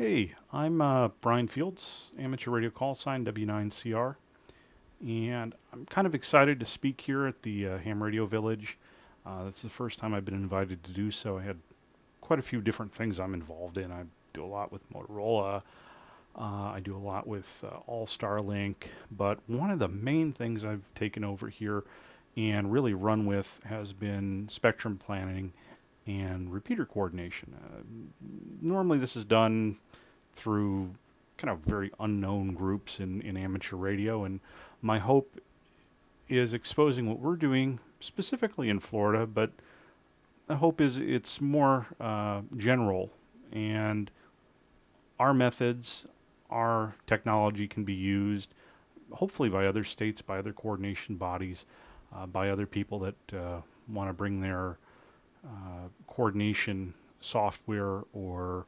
Hey, I'm uh, Brian Fields, amateur radio call sign W9CR, and I'm kind of excited to speak here at the uh, Ham Radio Village. Uh, is the first time I've been invited to do so. I had quite a few different things I'm involved in. I do a lot with Motorola. Uh, I do a lot with uh, AllStarLink, but one of the main things I've taken over here and really run with has been spectrum planning and repeater coordination. Uh, normally, this is done through kind of very unknown groups in, in amateur radio, and my hope is exposing what we're doing specifically in Florida, but the hope is it's more uh, general and our methods, our technology can be used hopefully by other states, by other coordination bodies, uh, by other people that uh, want to bring their uh, coordination software or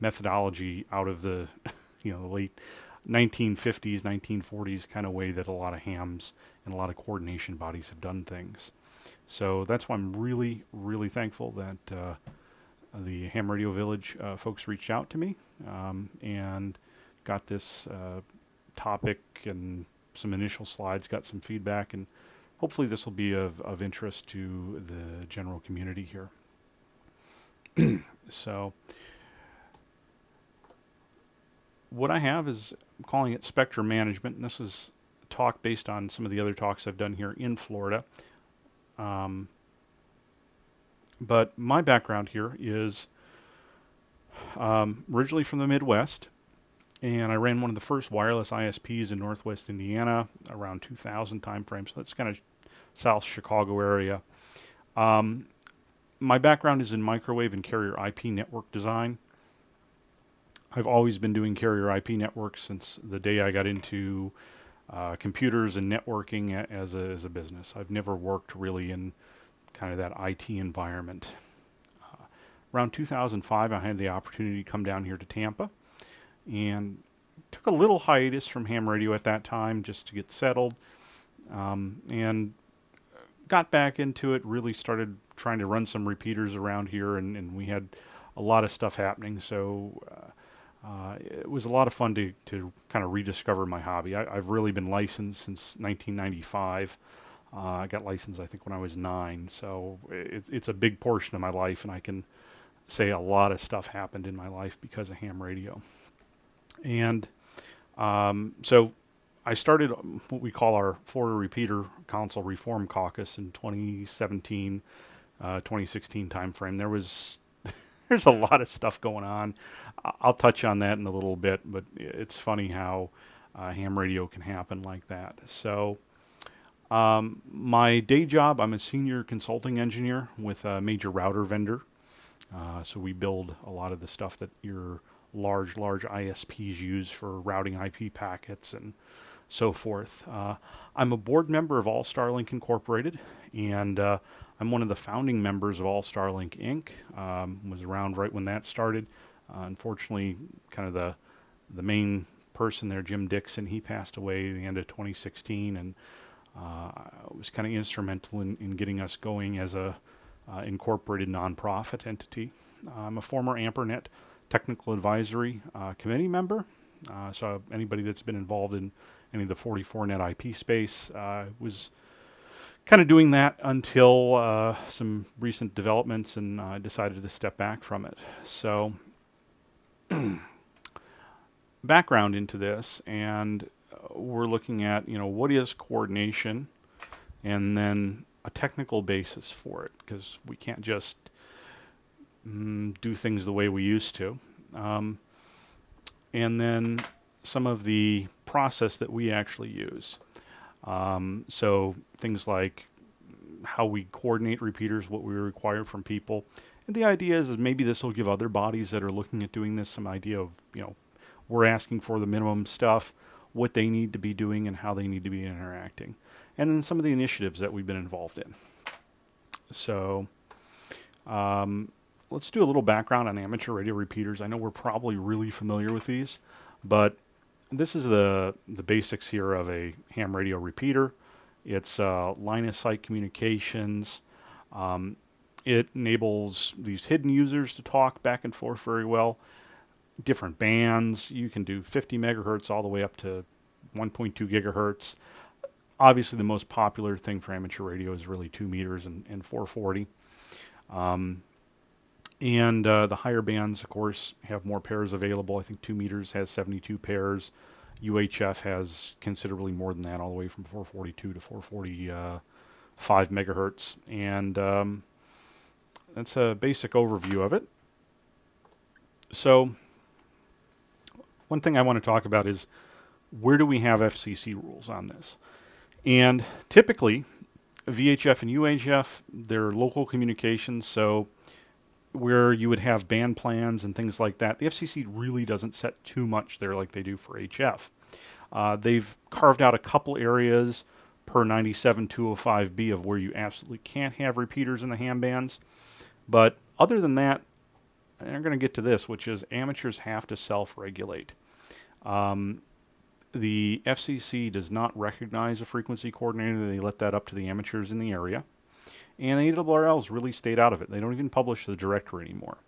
methodology out of the you know the late 1950s 1940s kind of way that a lot of hams and a lot of coordination bodies have done things. So that's why i'm really really thankful that uh, the ham radio village uh, folks reached out to me um, and got this uh, topic and some initial slides got some feedback and hopefully this will be of, of interest to the general community here. so what I have is I'm calling it spectrum management, and this is a talk based on some of the other talks I've done here in Florida. Um, but my background here is um, originally from the Midwest, and I ran one of the first wireless ISPs in Northwest Indiana around 2000 timeframe. So that's kind of South Chicago area. Um, my background is in microwave and carrier IP network design. I've always been doing carrier IP networks since the day I got into uh, computers and networking as a, as a business. I've never worked really in kind of that IT environment. Uh, around 2005, I had the opportunity to come down here to Tampa and took a little hiatus from ham radio at that time just to get settled. Um, and got back into it, really started trying to run some repeaters around here, and, and we had a lot of stuff happening. So uh, uh, it was a lot of fun to, to kind of rediscover my hobby. I, have really been licensed since 1995. Uh, I got licensed, I think, when I was nine. So it, it's a big portion of my life, and I can say a lot of stuff happened in my life because of ham radio. And um, so I started what we call our Florida Repeater Council Reform Caucus in 2017, uh, 2016 timeframe. There was there's a lot of stuff going on. I'll touch on that in a little bit, but it's funny how uh, ham radio can happen like that. So. Um, my day job, I'm a senior consulting engineer with a major router vendor. Uh, so we build a lot of the stuff that your large, large ISPs use for routing IP packets and so forth. Uh, I'm a board member of AllStarLink Incorporated, and uh, I'm one of the founding members of AllStarLink Inc. Um, was around right when that started. Uh, unfortunately, kind of the the main person there, Jim Dixon, he passed away at the end of 2016, and uh, was kind of instrumental in, in getting us going as a uh, incorporated nonprofit entity. I'm a former AMPRNet technical advisory uh, committee member. so anybody that's been involved in any of the 44 net IP space. Uh, was kind of doing that until uh, some recent developments and I uh, decided to step back from it. So background into this and uh, we're looking at, you know, what is coordination and then a technical basis for it because we can't just mm, do things the way we used to. Um, and then some of the process that we actually use. Um, so things like how we coordinate repeaters, what we require from people. And the idea is, is maybe this will give other bodies that are looking at doing this some idea of, you know, we're asking for the minimum stuff, what they need to be doing and how they need to be interacting. And then some of the initiatives that we've been involved in. So um, let's do a little background on amateur radio repeaters. I know we're probably really familiar with these, but this is the, the basics here of a ham radio repeater. It's uh, line of sight communications. Um, it enables these hidden users to talk back and forth very well. different bands. You can do 50 megahertz all the way up to 1.2 gigahertz. Obviously, the most popular thing for amateur radio is really 2 meters and, and 440. Um, and uh, the higher bands, of course, have more pairs available. I think 2 meters has 72 pairs. UHF has considerably more than that, all the way from 442 to 445 megahertz. And um, that's a basic overview of it. So, one thing I want to talk about is where do we have FCC rules on this? And typically, VHF and UHF, they're local communications, so where you would have band plans and things like that, the FCC really doesn't set too much there like they do for HF. Uh, they've carved out a couple areas per 97205B of where you absolutely can't have repeaters in the ham bands. But other than that, I'm going to get to this, which is amateurs have to self-regulate. Um, the FCC does not recognize a frequency coordinator. They let that up to the amateurs in the area. And the ARRL's really stayed out of it. They don't even publish the directory anymore.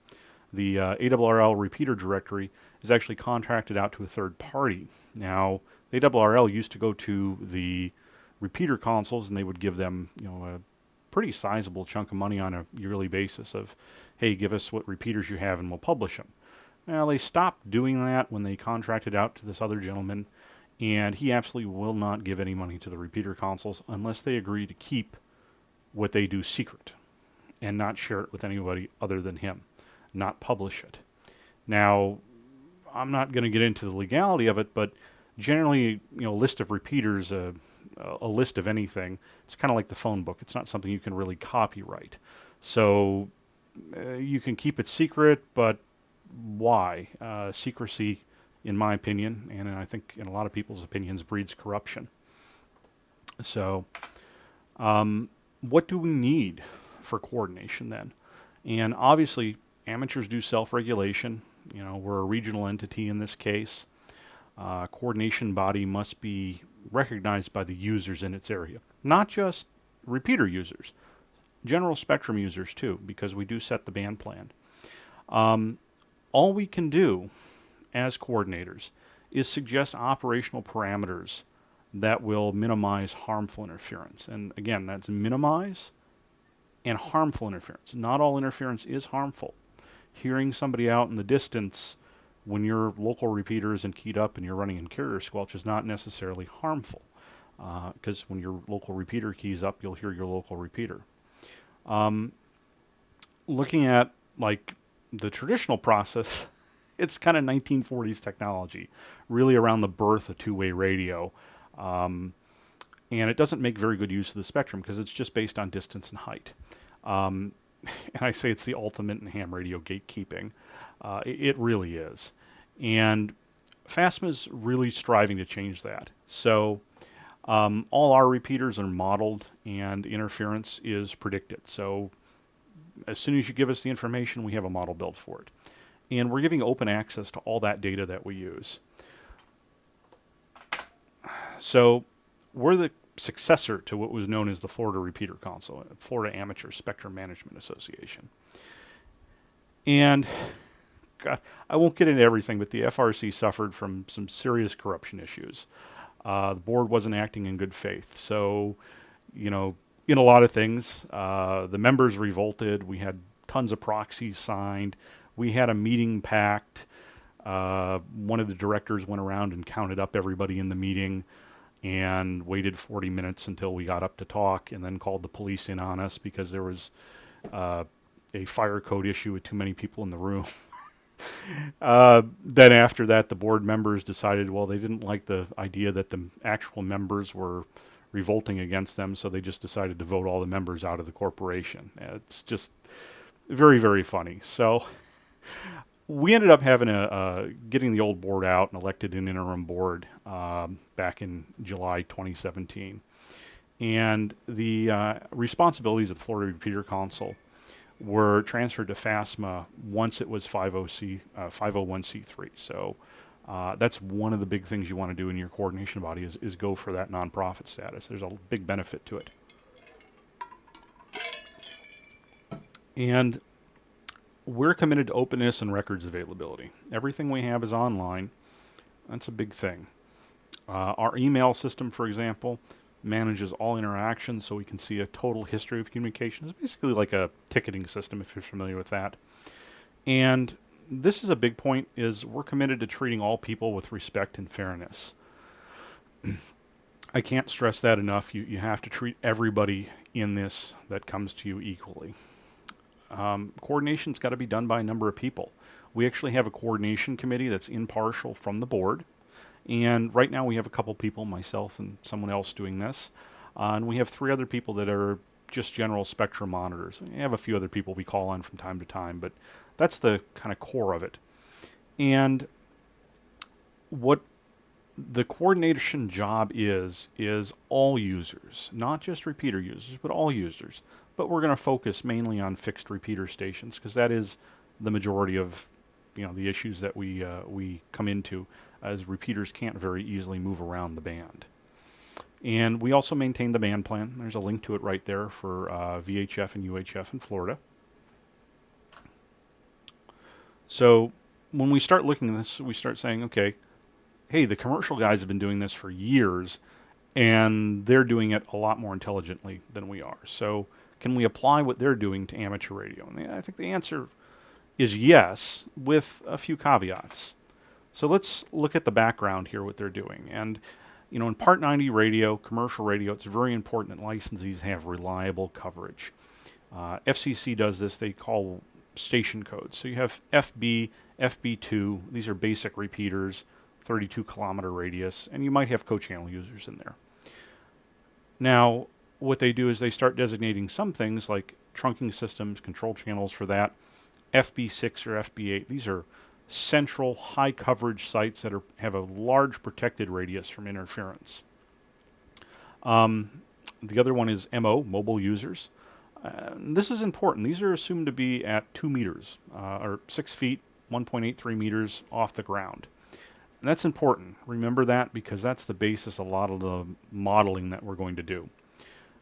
The uh, ARRL repeater directory is actually contracted out to a third party. Now, the ARRL used to go to the repeater councils and they would give them, you know, a pretty sizable chunk of money on a yearly basis of, hey, give us what repeaters you have and we'll publish them. Well, they stopped doing that when they contracted out to this other gentleman, and he absolutely will not give any money to the repeater councils unless they agree to keep what they do secret and not share it with anybody other than him, not publish it. Now, I'm not going to get into the legality of it, but generally, you know, list of repeaters, uh, a list of anything, it's kind of like the phone book. It's not something you can really copyright. So uh, you can keep it secret, but why? Uh, secrecy, in my opinion, and I think in a lot of people's opinions, breeds corruption. So, um, what do we need for coordination then? And obviously, amateurs do self-regulation. You know, we're a regional entity in this case. Uh, coordination body must be recognized by the users in its area, not just repeater users, general spectrum users too, because we do set the band plan. Um, all we can do as coordinators is suggest operational parameters that will minimize harmful interference. And again, that's minimize and harmful interference. Not all interference is harmful. Hearing somebody out in the distance when your local repeater isn't keyed up and you're running in carrier squelch is not necessarily harmful because uh, when your local repeater keys up, you'll hear your local repeater. Um, looking at like the traditional process, it's kind of 1940s technology, really around the birth of two-way radio. Um, and it doesn't make very good use of the spectrum because it's just based on distance and height. Um, and I say it's the ultimate in ham radio gatekeeping. Uh, it, it, really is. And FASMA's really striving to change that. So um, all our repeaters are modeled and interference is predicted. So as soon as you give us the information, we have a model built for it. And we're giving open access to all that data that we use. So we're the successor to what was known as the Florida Repeater Council, Florida Amateur Spectrum Management Association. And God, I won't get into everything, but the FRC suffered from some serious corruption issues. Uh, the board wasn't acting in good faith. So, you know, in a lot of things, uh, the members revolted. We had tons of proxies signed. We had a meeting packed. Uh, one of the directors went around and counted up everybody in the meeting and waited 40 minutes until we got up to talk and then called the police in on us because there was uh, a fire code issue with too many people in the room. uh, then after that, the board members decided, well, they didn't like the idea that the actual members were revolting against them, so they just decided to vote all the members out of the corporation. It's just very, very funny. So we ended up having a uh, getting the old board out and elected an interim board um, back in July 2017. And the uh, responsibilities of the Florida Repeater Council were transferred to FASMA once it was 50C, uh, 501c3. So uh, that's one of the big things you want to do in your coordination body is, is go for that nonprofit status. There's a big benefit to it. We're committed to openness and records availability. Everything we have is online. That's a big thing. Uh, our email system, for example, manages all interactions so we can see a total history of communication. It's basically like a ticketing system if you're familiar with that. And this is a big point is we're committed to treating all people with respect and fairness. I can't stress that enough. You, you have to treat everybody in this that comes to you equally. Um, coordination's got to be done by a number of people. We actually have a coordination committee that's impartial from the board. And right now we have a couple people, myself and someone else doing this. Uh, and we have three other people that are just general spectrum monitors. We have a few other people we call on from time to time, but that's the kind of core of it. And what the coordination job is, is all users, not just repeater users, but all users. But we're going to focus mainly on fixed repeater stations because that is the majority of you know the issues that we uh, we come into as repeaters can't very easily move around the band. And we also maintain the band plan. There's a link to it right there for uh, VHF and UHF in Florida. So when we start looking at this, we start saying, okay, hey, the commercial guys have been doing this for years, and they're doing it a lot more intelligently than we are. So can we apply what they're doing to amateur radio? And I think the answer is yes, with a few caveats. So let's look at the background here, what they're doing. And, you know, in Part 90 radio, commercial radio, it's very important that licensees have reliable coverage. Uh, FCC does this, they call station codes. So you have FB, FB2, these are basic repeaters, 32 kilometer radius, and you might have co-channel users in there. Now, what they do is they start designating some things like trunking systems, control channels for that, FB6 or FB8. These are central high coverage sites that are, have a large protected radius from interference. Um, the other one is MO, mobile users. Uh, this is important. These are assumed to be at 2 meters, uh, or 6 feet, 1.83 meters off the ground. And that's important. Remember that because that's the basis a lot of the modeling that we're going to do.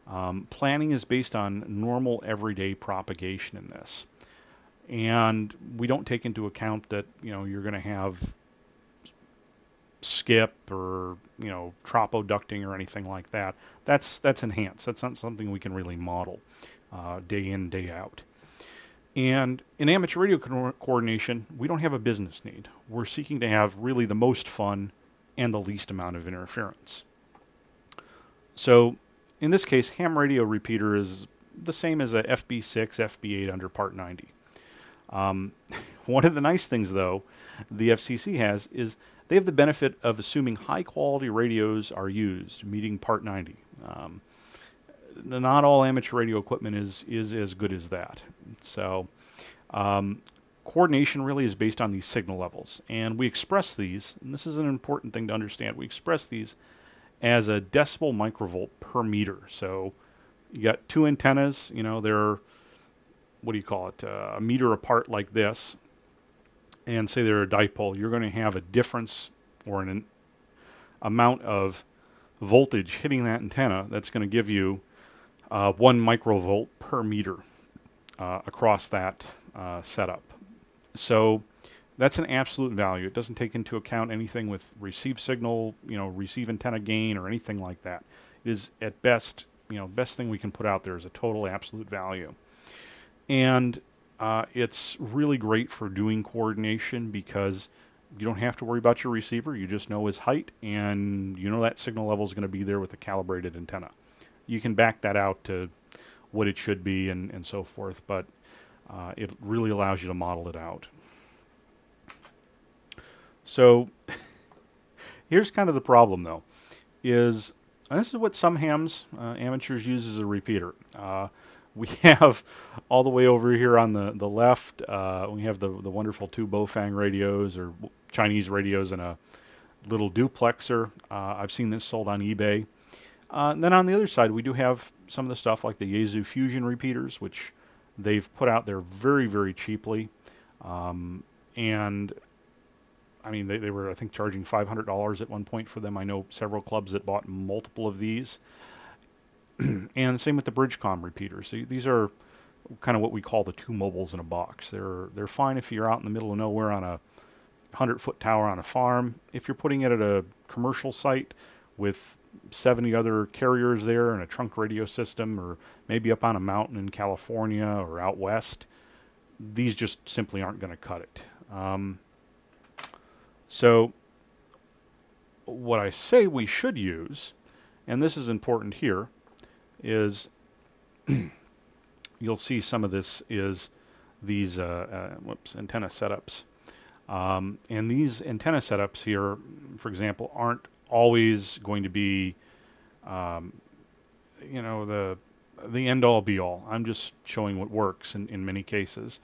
Um, planning is based on normal everyday propagation in this and we don't take into account that you know you're going to have skip or you know tropoducting or anything like that. That's that's enhanced. That's not something we can really model uh, day in day out. And in amateur radio co coordination, we don't have a business need. We're seeking to have really the most fun and the least amount of interference. So in this case, ham radio repeater is the same as a FB6, FB8 under Part 90. Um, one of the nice things, though, the FCC has is they have the benefit of assuming high quality radios are used, meeting Part 90. Um, not all amateur radio equipment is is as good as that. So, um, coordination really is based on these signal levels, and we express these. And this is an important thing to understand. We express these as a decibel microvolt per meter. So, you got two antennas. You know they're what do you call it, uh, a meter apart like this, and say they're a dipole, you're going to have a difference or an, an amount of voltage hitting that antenna that's going to give you uh, one microvolt per meter uh, across that uh, setup. So that's an absolute value. It doesn't take into account anything with receive signal, you know, receive antenna gain or anything like that. It is at best, you know, best thing we can put out there is a total absolute value. And uh, it's really great for doing coordination because you don't have to worry about your receiver. You just know his height and you know that signal level is going to be there with a calibrated antenna. You can back that out to what it should be and, and so forth, but uh, it really allows you to model it out. So here's kind of the problem though, is this is what some hams uh, amateurs use as a repeater. Uh, we have all the way over here on the, the left, uh, we have the, the wonderful two Baofeng radios or Chinese radios and a little duplexer. Uh, I've seen this sold on eBay. Uh, then on the other side, we do have some of the stuff like the Yaesu Fusion repeaters, which they've put out there very, very cheaply. Um, and I mean, they, they were, I think, charging $500 at one point for them. I know several clubs that bought multiple of these. and same with the Bridgecom repeaters. So these are kind of what we call the two mobiles in a box. They're they're fine if you're out in the middle of nowhere on a 100 foot tower on a farm. If you're putting it at a commercial site with 70 other carriers there and a trunk radio system, or maybe up on a mountain in California or out west, these just simply aren't going to cut it. Um, so, what I say we should use, and this is important here, is you'll see some of this is these uh, uh, whoops antenna setups. Um, and these antenna setups here, for example, aren't always going to be, um, you know, the the end all be all. I'm just showing what works in, in many cases.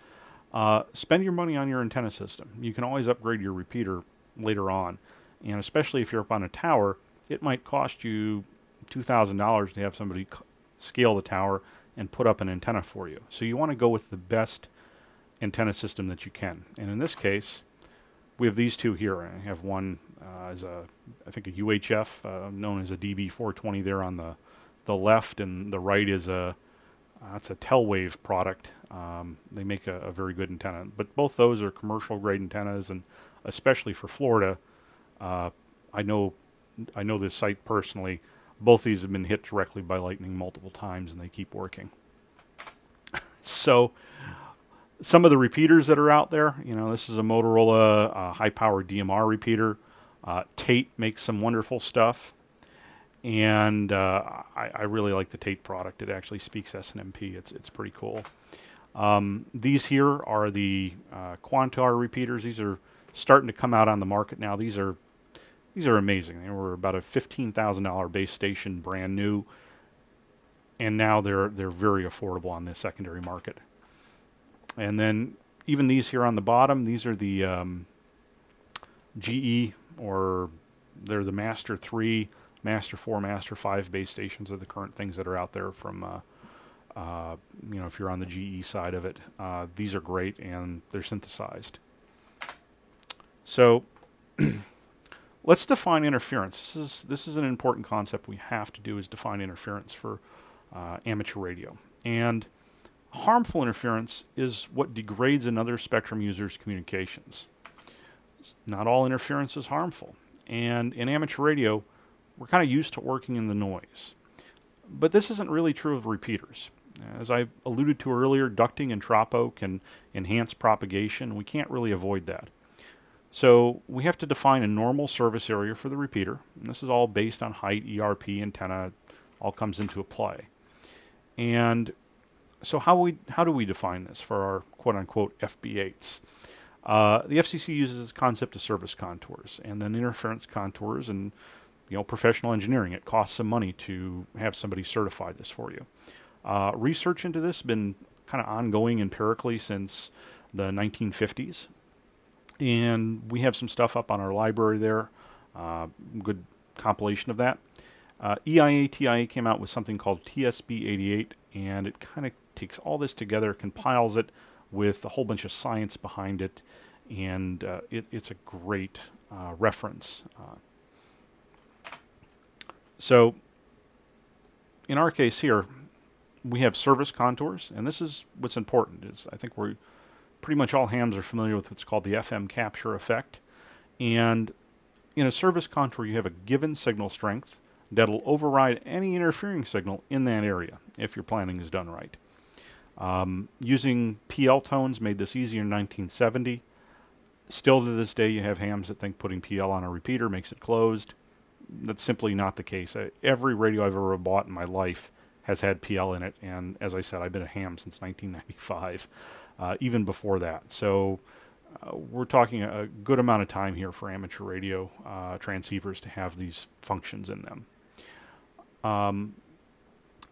Uh, spend your money on your antenna system. You can always upgrade your repeater later on. And especially if you're up on a tower, it might cost you $2,000 to have somebody scale the tower and put up an antenna for you. So you want to go with the best antenna system that you can. And in this case, we have these two here. I have one uh, as a, I think a UHF, uh, known as a DB420 there on the, the left, and the right is a, uh, a Telewave product. Um, they make a, a, very good antenna. But both those are commercial grade antennas, and especially for Florida, uh, I know, I know this site personally. Both these have been hit directly by lightning multiple times, and they keep working. so some of the repeaters that are out there, you know, this is a Motorola uh, high-power DMR repeater. Uh, Tait makes some wonderful stuff, and uh, I, I, really like the Tait product. It actually speaks SNMP. It's it's pretty cool. Um, these here are the uh, Quantar repeaters. These are starting to come out on the market now. These are these are amazing. They were about a fifteen thousand dollar base station, brand new, and now they're they're very affordable on the secondary market. And then even these here on the bottom, these are the um, GE or they're the Master 3, Master 4, Master 5 base stations are the current things that are out there from, uh, uh, you know, if you're on the GE side of it. Uh, these are great and they're synthesized. So let's define interference. This is, this is an important concept we have to do is define interference for uh, amateur radio. And Harmful interference is what degrades another spectrum user's communications. Not all interference is harmful. And in amateur radio, we're kind of used to working in the noise. But this isn't really true of repeaters. As I alluded to earlier, ducting and tropo can enhance propagation. We can't really avoid that. So we have to define a normal service area for the repeater. And this is all based on height, ERP, antenna, all comes into play. And so how we how do we define this for our quote unquote FB8s? Uh, the FCC uses this concept of service contours and then interference contours and you know professional engineering. It costs some money to have somebody certify this for you. Uh, research into this has been kind of ongoing empirically since the 1950s, and we have some stuff up on our library there. Uh, good compilation of that. Uh, EIA TIA came out with something called TSB 88, and it kind of takes all this together, compiles it with a whole bunch of science behind it, and uh, it, it's a great uh, reference. Uh, so in our case here, we have service contours, and this is what's important. Is I think we're pretty much all hams are familiar with what's called the FM capture effect. And in a service contour, you have a given signal strength that'll override any interfering signal in that area if your planning is done right. Um, using PL tones made this easier in 1970. Still to this day, you have hams that think putting PL on a repeater makes it closed. That's simply not the case. Uh, every radio I've ever bought in my life has had PL in it, and as I said, I've been a ham since 1995, uh, even before that. So uh, we're talking a, good amount of time here for amateur radio uh, transceivers to have these functions in them. Um,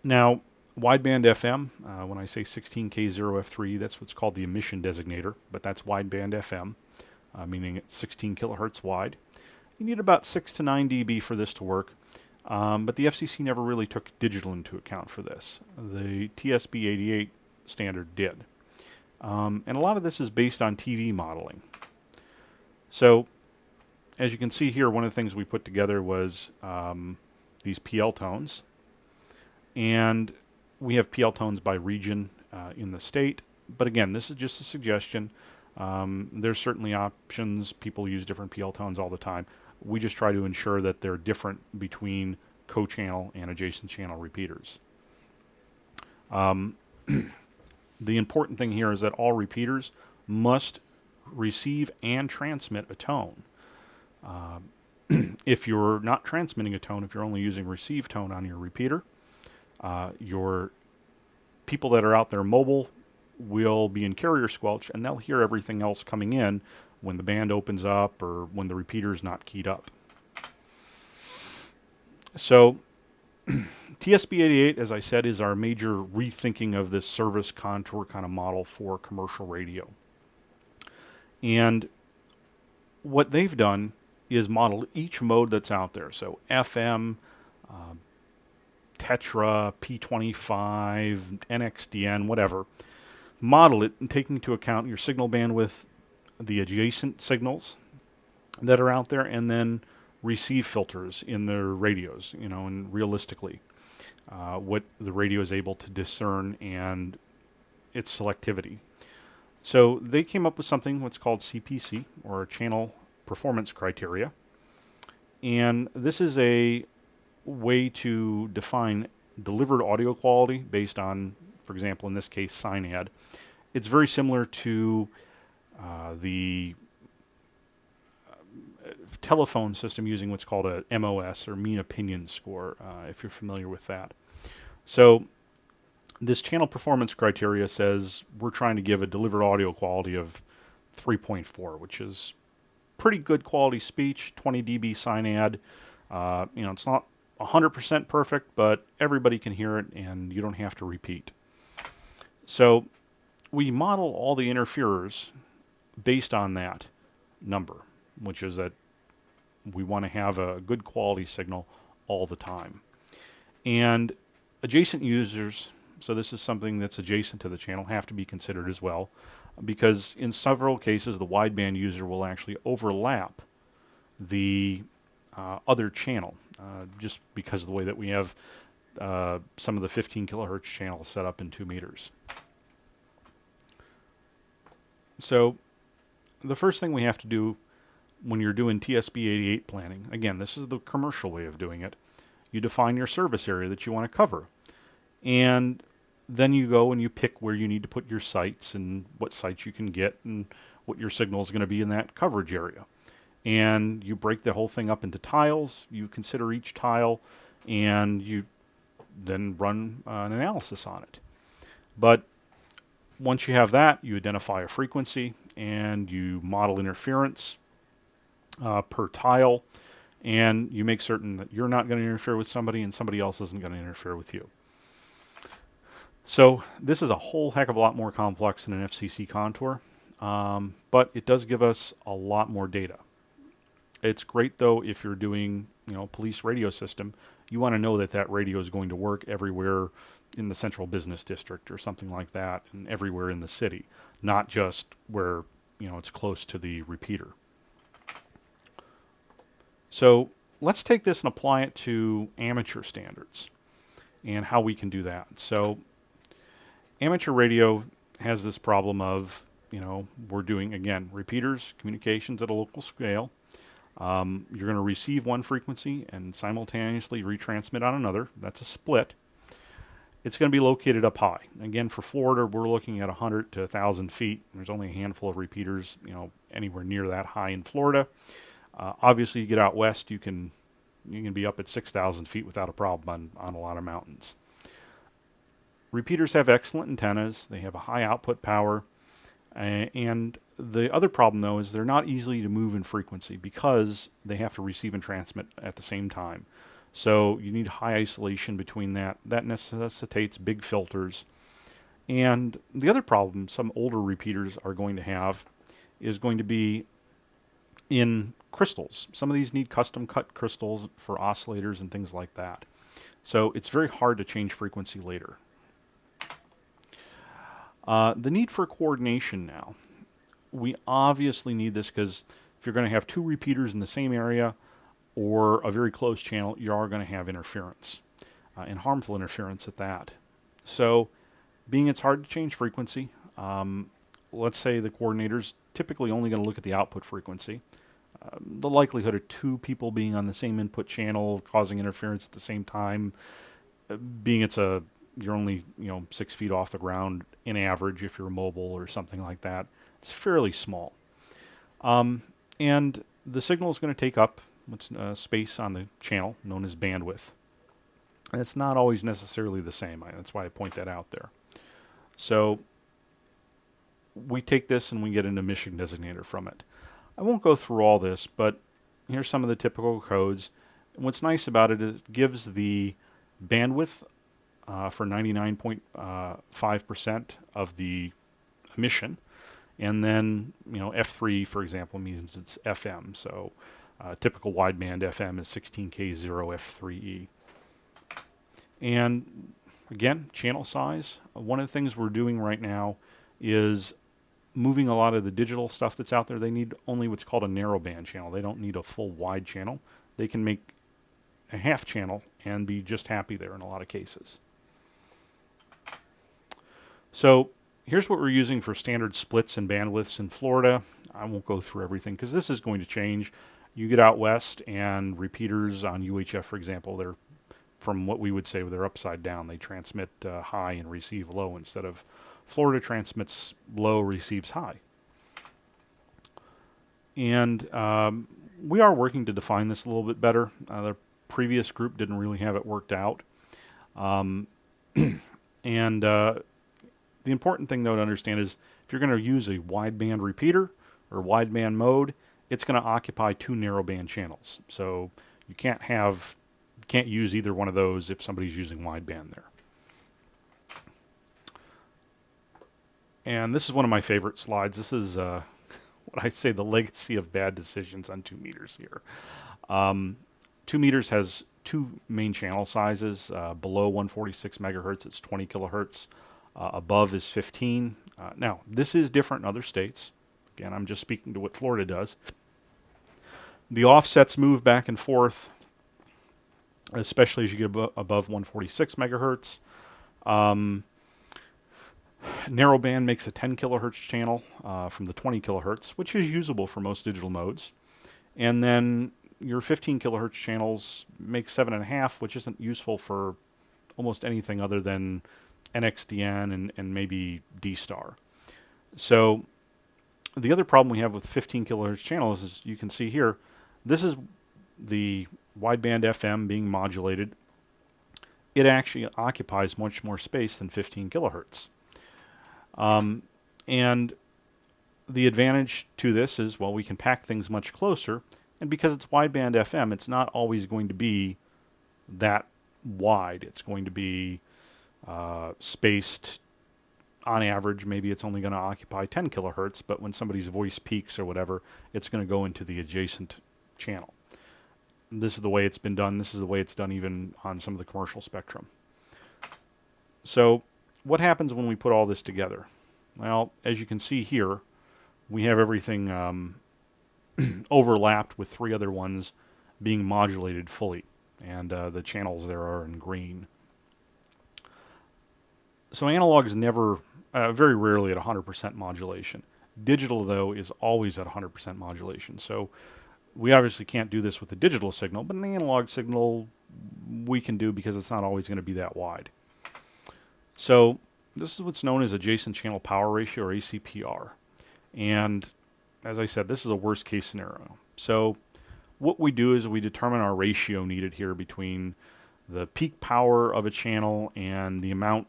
now, wideband FM, uh, when I say 16K0F3, that's what's called the emission designator, but that's wideband FM, uh, meaning it's 16 kilohertz wide. You need about 6 to 9 dB for this to work, um, but the FCC never really took digital into account for this. The TSB 88 standard did. Um, and a lot of this is based on TV modeling. So, as you can see here, one of the things we put together was um, these PL tones. And we have PL tones by region. Uh, in the state. But again, this is just a suggestion. Um, there's certainly options. People use different PL tones all the time. We just try to ensure that they're different between co-channel and adjacent channel repeaters. Um, the important thing here is that all repeaters must receive and transmit a tone. Uh, if you're not transmitting a tone, if you're only using receive tone on your repeater, uh, your people that are out there mobile will be in carrier squelch and they'll hear everything else coming in when the band opens up or when the repeater is not keyed up. So TSB88, as I said, is our major rethinking of this service contour kind of model for commercial radio. And what they've done is model each mode that's out there. So FM, uh, Tetra, P25, NXDN, whatever. Model it and taking into account your signal bandwidth, the adjacent signals that are out there, and then receive filters in their radios, you know, and realistically, uh, what the radio is able to discern and its selectivity. So they came up with something what's called CPC, or Channel Performance Criteria. And this is a way to define delivered audio quality based on, for example, in this case, SINAD. It's very similar to uh, the telephone system using what's called a MOS or mean opinion score, uh, if you're familiar with that. So this channel performance criteria says we're trying to give a delivered audio quality of 3.4, which is pretty good quality speech, 20 dB SINAD. Uh, you know, it's not 100% perfect, but everybody can hear it and you don't have to repeat. So we model all the interferers based on that number, which is that we want to have a good quality signal all the time. And adjacent users, so this is something that's adjacent to the channel, have to be considered as well, because in several cases the wideband user will actually overlap the uh, other channel, uh, just because of the way that we have uh, some of the 15 kilohertz channels set up in 2 meters. So the first thing we have to do when you're doing TSB88 planning, again, this is the commercial way of doing it, you define your service area that you want to cover. And then you go and you pick where you need to put your sites and what sites you can get and what your signal is going to be in that coverage area. And you break the whole thing up into tiles. You consider each tile and you then run uh, an analysis on it. But once you have that, you identify a frequency and you model interference uh, per tile and you make certain that you're not going to interfere with somebody and somebody else isn't going to interfere with you. So this is a whole heck of a lot more complex than an FCC contour, um, but it does give us a lot more data. It's great though if you're doing, you know, police radio system, you want to know that that radio is going to work everywhere in the central business district or something like that and everywhere in the city, not just where, you know, it's close to the repeater. So let's take this and apply it to amateur standards and how we can do that. So amateur radio has this problem of, you know, we're doing, again, repeaters, communications at a local scale. Um, you're going to receive one frequency and simultaneously retransmit on another. That's a split. It's going to be located up high. Again, for Florida, we're looking at 100 to 1,000 feet. There's only a handful of repeaters, you know, anywhere near that high in Florida. Uh, obviously, you get out west, you can you can be up at 6,000 feet without a problem on, on a lot of mountains. Repeaters have excellent antennas. They have a high output power. Uh, and the other problem, though, is they're not easily to move in frequency because they have to receive and transmit at the same time. So you need high isolation between that. That necessitates big filters. And the other problem some older repeaters are going to have is going to be in crystals. Some of these need custom cut crystals for oscillators and things like that. So it's very hard to change frequency later. Uh, the need for coordination now. We obviously need this because if you're going to have two repeaters in the same area or a very close channel, you are going to have interference uh, and harmful interference at that. So being it's hard to change frequency, um, let's say the coordinator's typically only going to look at the output frequency. Um, the likelihood of two people being on the same input channel causing interference at the same time, uh, being it's a you're only you know six feet off the ground in average if you're mobile or something like that, it's fairly small. Um, and the signal is going to take up what's uh, space on the channel known as bandwidth. And it's not always necessarily the same. I, that's why I point that out there. So we take this and we get an emission designator from it. I won't go through all this, but here's some of the typical codes. And what's nice about it is it gives the bandwidth uh, for 99.5% uh, of the emission. And then, you know, F3, for example, means it's FM. So uh, typical wideband FM is 16K0F3E. And again, channel size. One of the things we're doing right now is moving a lot of the digital stuff that's out there. They need only what's called a narrowband channel. They don't need a full wide channel. They can make a half channel and be just happy there in a lot of cases. So here's what we're using for standard splits and bandwidths in Florida. I won't go through everything because this is going to change. You get out west and repeaters on UHF, for example, they're from what we would say they're upside down. They transmit uh, high and receive low instead of Florida transmits low, receives high. And um, we are working to define this a little bit better. Uh, the previous group didn't really have it worked out. Um, and uh, the important thing, though, to understand is if you're going to use a wideband repeater or wideband mode, it's going to occupy two narrowband channels. So you can't have, can't use either one of those if somebody's using wideband there. And this is one of my favorite slides. This is uh, what I say the legacy of bad decisions on 2 meters here. Um, 2 meters has two main channel sizes. Uh, below 146 megahertz, it's 20 kilohertz. Uh, above is 15. Uh, now, this is different in other states. Again, I'm just speaking to what Florida does. The offsets move back and forth, especially as you get abo above 146 megahertz. Um, Narrowband makes a 10 kilohertz channel uh, from the 20 kilohertz, which is usable for most digital modes. And then your 15 kilohertz channels make 7.5, which isn't useful for almost anything other than NXDN and, and maybe D-Star. So the other problem we have with 15 kilohertz channels is you can see here, this is the wideband FM being modulated. It actually occupies much more space than 15 kilohertz. Um, and the advantage to this is, well, we can pack things much closer. And because it's wideband FM, it's not always going to be that wide. It's going to be uh, spaced on average. Maybe it's only going to occupy 10 kilohertz, but when somebody's voice peaks or whatever, it's going to go into the adjacent channel. This is the way it's been done. This is the way it's done even on some of the commercial spectrum. So what happens when we put all this together? Well, as you can see here, we have everything um, overlapped with three other ones being modulated fully, and uh, the channels there are in green. So analog is never, uh, very rarely at 100% modulation. Digital, though, is always at 100% modulation. So we obviously can't do this with a digital signal, but an analog signal we can do because it's not always going to be that wide. So this is what's known as adjacent channel power ratio or ACPR. And as I said, this is a worst case scenario. So what we do is we determine our ratio needed here between the peak power of a channel and the amount,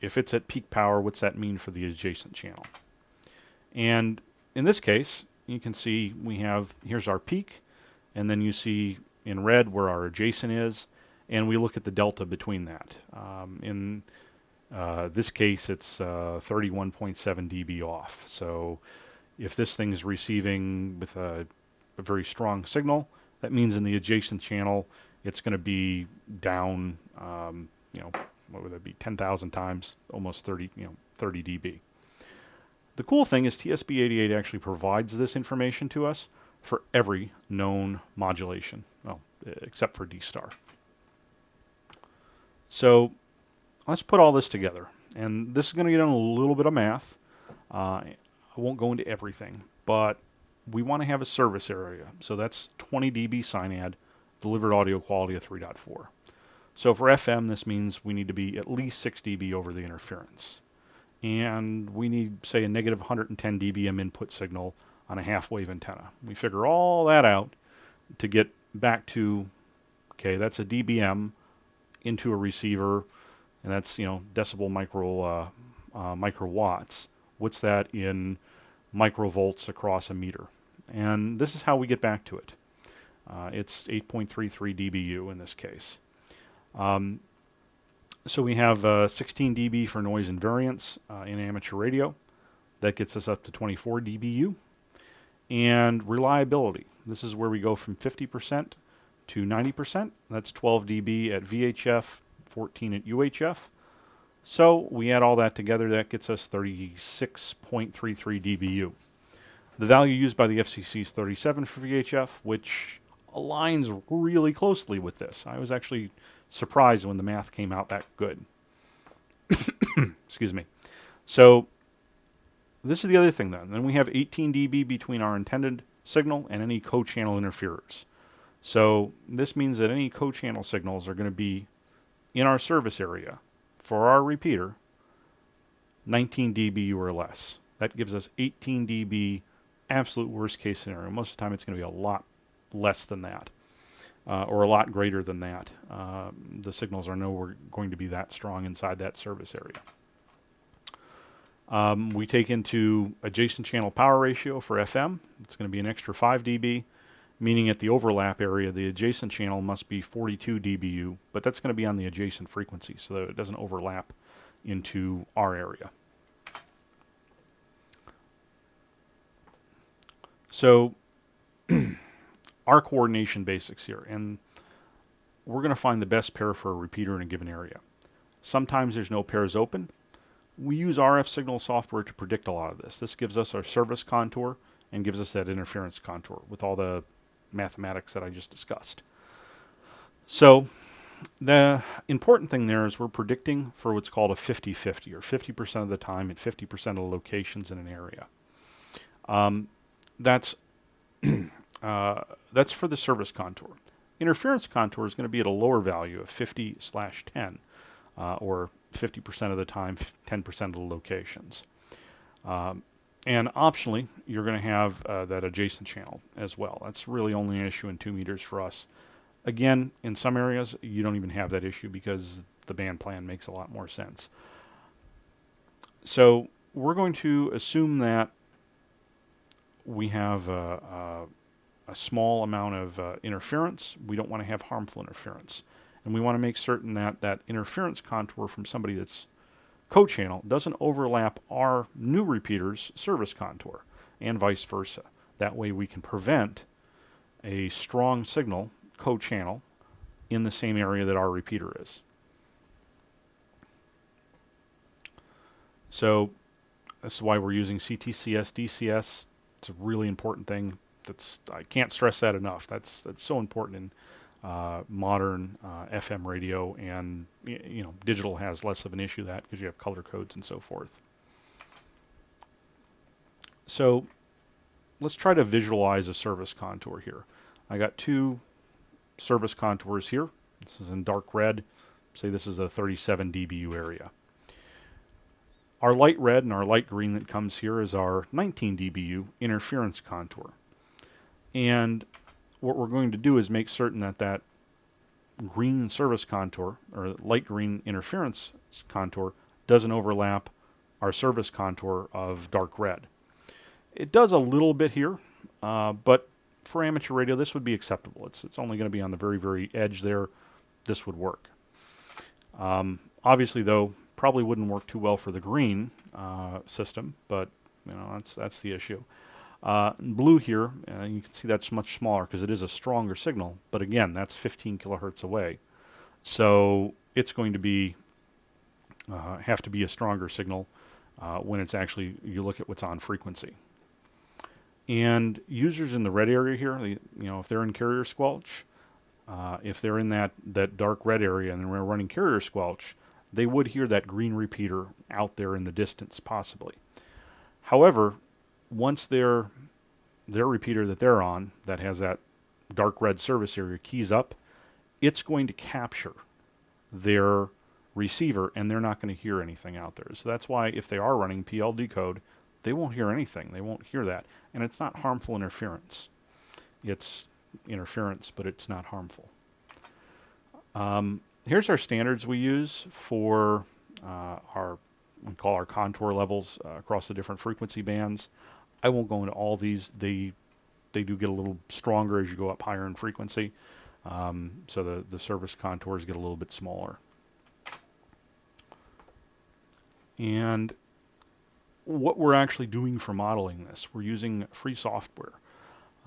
if it's at peak power, what's that mean for the adjacent channel? And in this case, you can see we have, here's our peak, and then you see in red where our adjacent is, and we look at the delta between that. Um, in uh, this case, it's uh, 31.7 dB off. So if this thing is receiving with a, a, very strong signal, that means in the adjacent channel, it's going to be down, um, you know, what would that be, 10,000 times, almost 30, you know, 30 dB. The cool thing is TSB88 actually provides this information to us for every known modulation, well, except for D-star. So let's put all this together. And this is going to get on a little bit of math. Uh, I won't go into everything, but we want to have a service area. So that's 20 dB SINAD, delivered audio quality of 3.4. So for FM, this means we need to be at least 6 dB over the interference. And we need, say, a negative 110 dBm input signal on a half wave antenna. We figure all that out to get back to, okay, that's a dBm into a receiver, and that's, you know, decibel micro, uh, uh, microwatts. What's that in microvolts across a meter? And this is how we get back to it. Uh, it's 8.33 dBu in this case. Um, so we have uh, 16 dB for noise invariance uh, in amateur radio. That gets us up to 24 dBu. And reliability. This is where we go from 50% to 90%. That's 12 dB at VHF, 14 at UHF. So we add all that together, that gets us 36.33 dBu. The value used by the FCC is 37 for VHF, which aligns really closely with this. I was actually surprised when the math came out that good. Excuse me. So this is the other thing then. Then we have 18 dB between our intended signal and any co-channel interferers. So this means that any co-channel signals are going to be in our service area for our repeater 19 dB or less. That gives us 18 dB absolute worst case scenario. Most of the time it's going to be a lot less than that uh, or a lot greater than that. Uh, the signals are nowhere going to be that strong inside that service area. Um, we take into adjacent channel power ratio for FM. It's going to be an extra 5 dB, meaning at the overlap area, the adjacent channel must be 42 dBu, but that's going to be on the adjacent frequency so that it doesn't overlap into our area. So our coordination basics here, and we're going to find the best pair for a repeater in a given area. Sometimes there's no pairs open. We use RF signal software to predict a lot of this. This gives us our service contour and gives us that interference contour with all the mathematics that I just discussed. So the important thing there is we're predicting for what's called a 50-50 or 50% of the time at 50% of the locations in an area. Um, that's uh, that's for the service contour. Interference contour is going to be at a lower value of 50 slash 10, uh, or 50% of the time, 10% of the locations. Um, and optionally, you're going to have uh, that adjacent channel as well. That's really only an issue in 2 meters for us. Again, in some areas, you don't even have that issue because the band plan makes a lot more sense. So we're going to assume that we have a, a, a small amount of uh, interference. We don't want to have harmful interference. And we want to make certain that that interference contour from somebody that's co-channel doesn't overlap our new repeater's service contour and vice versa. That way we can prevent a strong signal co-channel in the same area that our repeater is. So this is why we're using CTCSS, DCS, it's a really important thing. That's I can't stress that enough. That's that's so important in uh, modern uh, FM radio, and you know, digital has less of an issue that because you have color codes and so forth. So let's try to visualize a service contour here. I got two service contours here. This is in dark red. Say this is a 37 dBu area. Our light red and our light green that comes here is our 19 dBu interference contour. And what we're going to do is make certain that that green service contour or light green interference contour doesn't overlap our service contour of dark red. It does a little bit here, uh, but for amateur radio this would be acceptable. It's, it's only going to be on the very, very edge there. This would work. Um, obviously though, probably wouldn't work too well for the green uh, system, but you know that's that's the issue. Uh, blue here, uh, you can see that's much smaller because it is a stronger signal, but again, that's 15 kilohertz away. So it's going to be uh, have to be a stronger signal uh, when it's actually you look at what's on frequency. And users in the red area here, you know, if they're in carrier squelch, uh, if they're in that that dark red area and they're running carrier squelch, they would hear that green repeater out there in the distance, possibly. However, once their their repeater that they're on, that has that dark red service area, keys up, it's going to capture their receiver and they're not going to hear anything out there. So that's why if they are running PLD code, they won't hear anything. They won't hear that. And it's not harmful interference. It's interference, but it's not harmful. Um, here's our standards we use for uh, our we call our contour levels uh, across the different frequency bands. I won't go into all these. They they do get a little stronger as you go up higher in frequency. Um, so the, the service contours get a little bit smaller. And what we're actually doing for modeling this, we're using free software.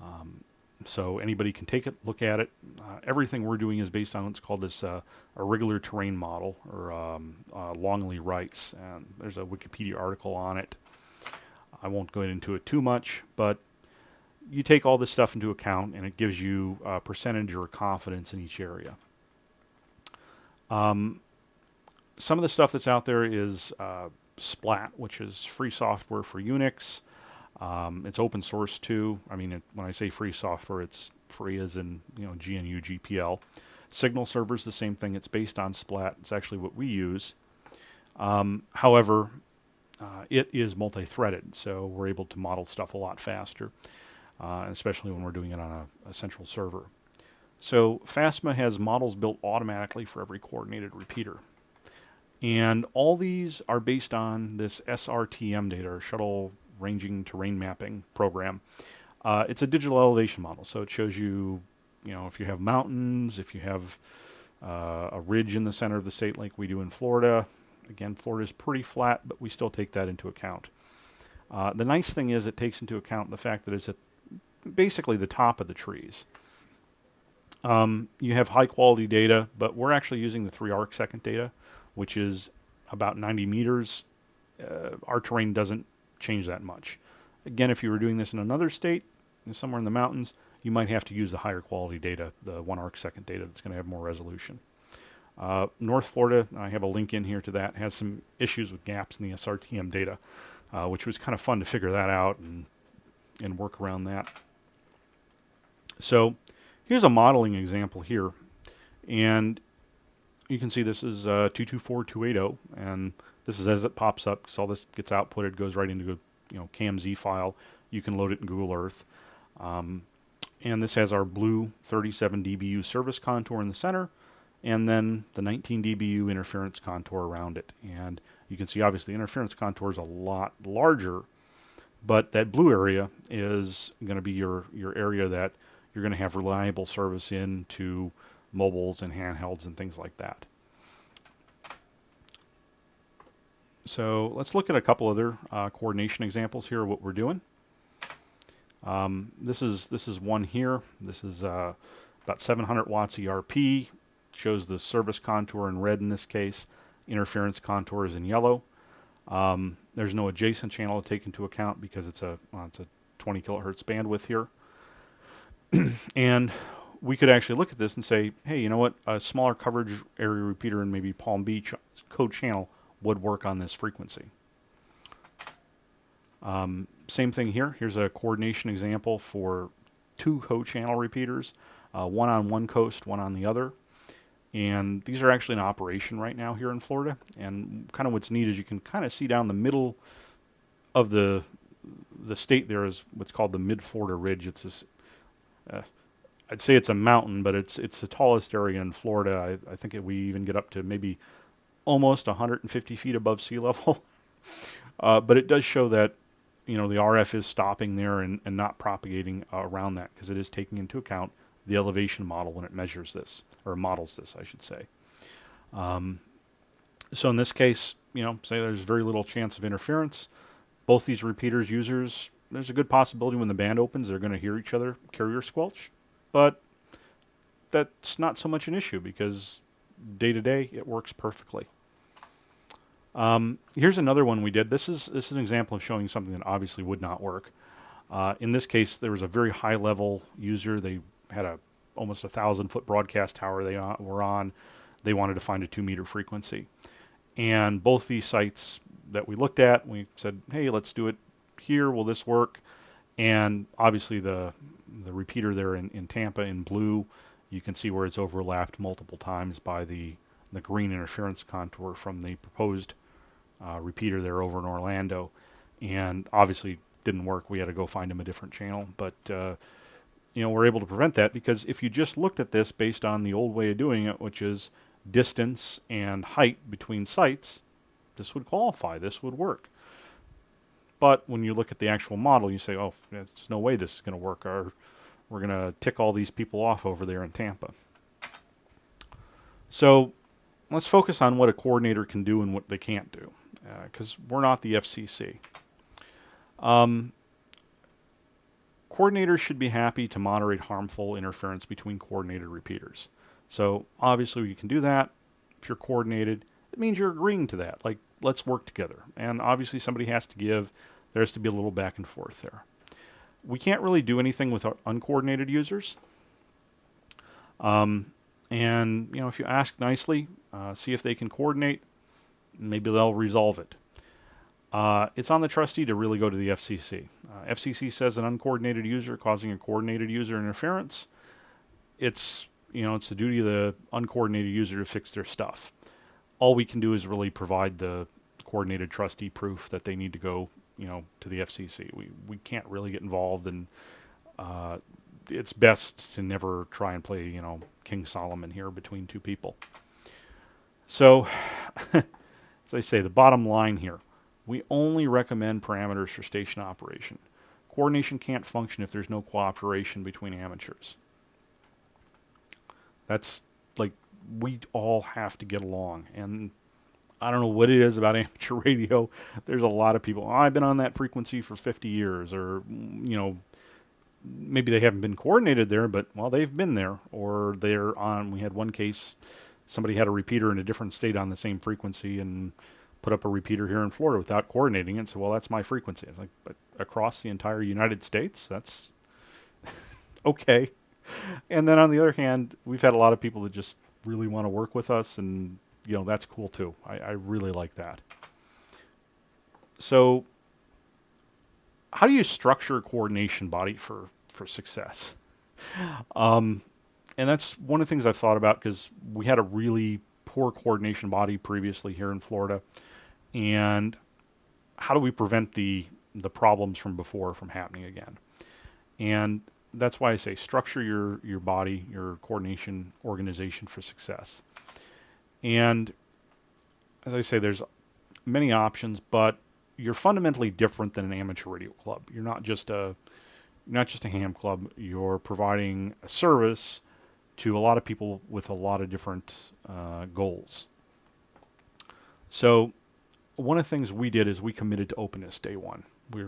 Um, so anybody can take it, look at it. Uh, everything we're doing is based on what's called this uh, irregular terrain model, or um, uh, Longley-Rice. And there's a Wikipedia article on it. I won't go into it too much, but you take all this stuff into account, and it gives you a percentage or confidence in each area. Um, some of the stuff that's out there is uh, Splat, which is free software for Unix. Um, it's open source too. I mean, it, when I say free software, it's free as in you know GNU GPL. Signal Server is the same thing. It's based on Splat. It's actually what we use. Um, however, uh, it is multi-threaded, so we're able to model stuff a lot faster, uh, especially when we're doing it on a, a central server. So FASMA has models built automatically for every coordinated repeater. And all these are based on this SRTM data, or Shuttle Ranging Terrain Mapping program. Uh, it's a digital elevation model, so it shows you, you know, if you have mountains, if you have uh, a ridge in the center of the state like we do in Florida. Again, Florida is pretty flat, but we still take that into account. Uh, the nice thing is it takes into account the fact that it's at basically the top of the trees. Um, you have high quality data, but we're actually using the 3 arc second data which is about 90 meters. Uh, our terrain doesn't change that much. Again, if you were doing this in another state, somewhere in the mountains, you might have to use the higher quality data, the one arc second data that's going to have more resolution. Uh, North Florida, I have a link in here to that, has some issues with gaps in the SRTM data, uh, which was kind of fun to figure that out and, and work around that. So here's a modeling example here. And you can see this is uh, 224280, and this is as it pops up, because all this gets outputted, goes right into a you know KMZ file. You can load it in Google Earth. Um, and this has our blue 37 dBu service contour in the center, and then the 19 dBu interference contour around it. And you can see obviously the interference contour is a lot larger, but that blue area is going to be your, your area that you're going to have reliable service in to mobiles and handhelds and things like that. So let's look at a couple other uh, coordination examples here of what we're doing. Um, this is this is one here. This is uh, about 700 watts ERP. Shows the service contour in red in this case. Interference contour is in yellow. Um, there's no adjacent channel to take into account because it's a well, it's a 20 kilohertz bandwidth here. and we could actually look at this and say, hey, you know what? A smaller coverage area repeater in maybe Palm Beach co-channel would work on this frequency. Um, same thing here. Here's a coordination example for two co-channel repeaters, uh, one on one coast, one on the other. And these are actually in operation right now here in Florida. And kind of what's neat is you can kind of see down the middle of the the state there is what's called the Mid-Florida Ridge. It's this uh, I'd say it's a mountain, but it's it's the tallest area in Florida. I, I think it, we even get up to maybe almost 150 feet above sea level. uh, but it does show that you know the RF is stopping there and, and not propagating uh, around that because it is taking into account the elevation model when it measures this or models this, I should say. Um, so in this case, you know, say there's very little chance of interference. Both these repeaters users, there's a good possibility when the band opens, they're going to hear each other carrier squelch but that's not so much an issue because day to day it works perfectly. Um, here's another one we did. This is this is an example of showing something that obviously would not work. Uh, in this case, there was a very high level user. They had a almost a thousand foot broadcast tower they were on. They wanted to find a two meter frequency, And both these sites that we looked at, we said, hey, let's do it here. Will this work? And obviously the the repeater there in, in Tampa in blue, you can see where it's overlapped multiple times by the, the green interference contour from the proposed uh, repeater there over in Orlando. And obviously didn't work. We had to go find him a different channel. But, uh, you know, we're able to prevent that because if you just looked at this based on the old way of doing it, which is distance and height between sites, this would qualify. This would work. But when you look at the actual model, you say, oh, there's no way this is going to work. Our, we're going to tick all these people off over there in Tampa. So let's focus on what a coordinator can do and what they can't do, because uh, we're not the FCC. Um, coordinators should be happy to moderate harmful interference between coordinated repeaters. So obviously you can do that. If you're coordinated, it means you're agreeing to that. Like, let's work together. And obviously somebody has to give. There has to be a little back and forth there. We can't really do anything with uncoordinated users. Um, and, you know, if you ask nicely, uh, see if they can coordinate, maybe they'll resolve it. Uh, it's on the trustee to really go to the FCC. Uh, FCC says an uncoordinated user causing a coordinated user interference. It's you know it's the duty of the uncoordinated user to fix their stuff. All we can do is really provide the coordinated trustee proof that they need to go you know to the FCC. We we can't really get involved and uh, it's best to never try and play you know King Solomon here between two people. So as I say, the bottom line here we only recommend parameters for station operation. Coordination can't function if there's no cooperation between amateurs. That's like, we all have to get along. And I don't know what it is about amateur radio. There's a lot of people, oh, I've been on that frequency for 50 years, or, mm, you know, maybe they haven't been coordinated there, but, well, they've been there. Or they're on, we had one case, somebody had a repeater in a different state on the same frequency, and put up a repeater here in Florida without coordinating it. So, well, that's my frequency. like, but across the entire United States, that's okay. And then on the other hand, we've had a lot of people that just really want to work with us, and you know that's cool too. I, I really like that. So, how do you structure a coordination body for for success? Um, and that's one of the things I've thought about because we had a really poor coordination body previously here in Florida and how do we prevent the the problems from before from happening again? And that's why I say structure your your body, your coordination organization for success. And as I say, there's many options, but you're fundamentally different than an amateur radio club. You're not just a not just a ham club. You're providing a service to a lot of people with a lot of different uh, goals. So one of the things we did is we committed to openness day one. We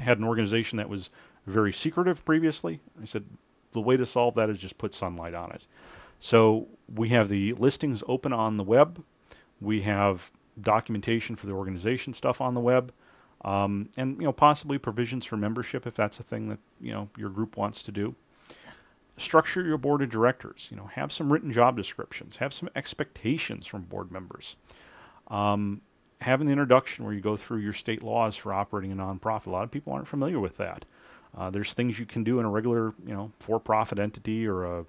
had an organization that was very secretive previously. I said the way to solve that is just put sunlight on it. So we have the listings open on the web. We have documentation for the organization stuff on the web. Um, and you know possibly provisions for membership if that's a thing that you know your group wants to do. Structure your board of directors. You know, have some written job descriptions. Have some expectations from board members. Um, have an introduction where you go through your state laws for operating a nonprofit. A lot of people aren't familiar with that. Uh, there's things you can do in a regular, you know, for-profit entity or a,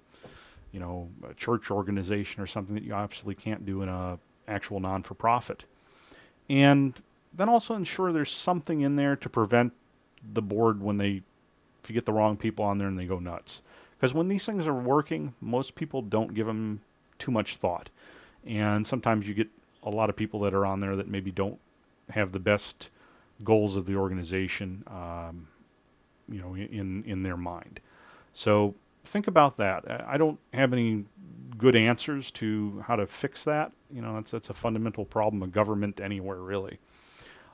you know, a church organization or something that you absolutely can't do in a actual non-for-profit. And then also ensure there's something in there to prevent the board when they, if you get the wrong people on there and they go nuts. Because when these things are working, most people don't give them too much thought. And sometimes you get a lot of people that are on there that maybe don't have the best goals of the organization, um, you know, in in their mind. So think about that. I don't have any good answers to how to fix that. You know, that's that's a fundamental problem of government anywhere really.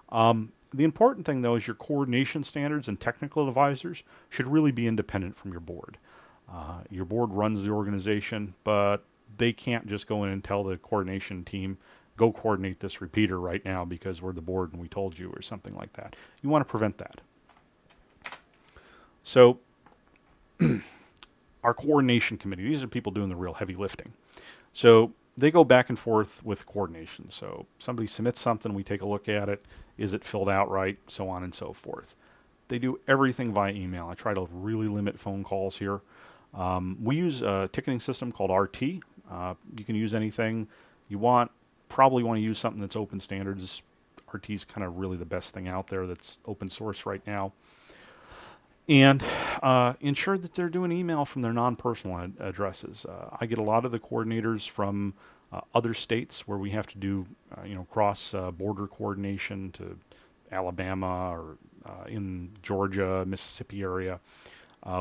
Um, the important thing though is your coordination standards and technical advisors should really be independent from your board. Uh, your board runs the organization, but they can't just go in and tell the coordination team go coordinate this repeater right now because we're the board and we told you or something like that. You want to prevent that. So our coordination committee, these are people doing the real heavy lifting. So they go back and forth with coordination. So somebody submits something, we take a look at it. Is it filled out right? So on and so forth. They do everything via email. I try to really limit phone calls here. Um, we use a ticketing system called RT. Uh, you can use anything you want. Probably want to use something that's open standards. RT is kind of really the best thing out there that's open source right now. And uh, ensure that they're doing email from their non-personal ad addresses. Uh, I get a lot of the coordinators from uh, other states where we have to do, uh, you know, cross-border uh, coordination to Alabama or uh, in Georgia, Mississippi area.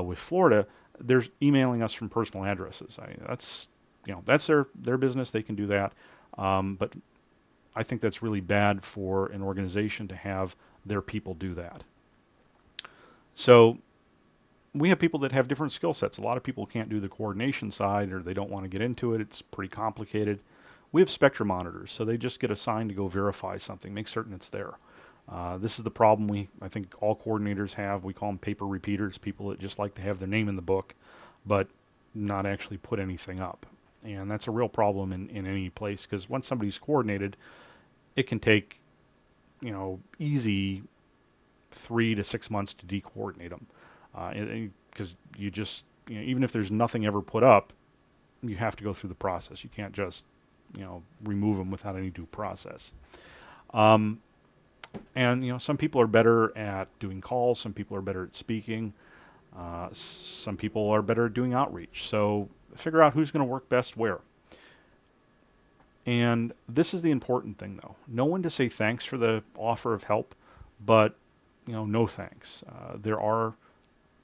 with Florida, they're emailing us from personal addresses. I, that's you know that's their their business. They can do that. Um, but I think that's really bad for an organization to have their people do that. So we have people that have different skill sets. A lot of people can't do the coordination side or they don't want to get into it. It's pretty complicated. We have spectrum monitors, so they just get assigned to go verify something, make certain it's there. Uh, this is the problem we, I think all coordinators have. We call them paper repeaters, people that just like to have their name in the book, but not actually put anything up. And that's a real problem in, in any place because once somebody's coordinated, it can take, you know, easy three to six months to decoordinate them. Because uh, you just, you know, even if there's nothing ever put up, you have to go through the process. You can't just, you know, remove them without any due process. Um, and you know, some people are better at doing calls. Some people are better at speaking. Uh, some people are better at doing outreach. So figure out who's going to work best where. And this is the important thing, though. No one to say thanks for the offer of help, but you know, no thanks. Uh, there are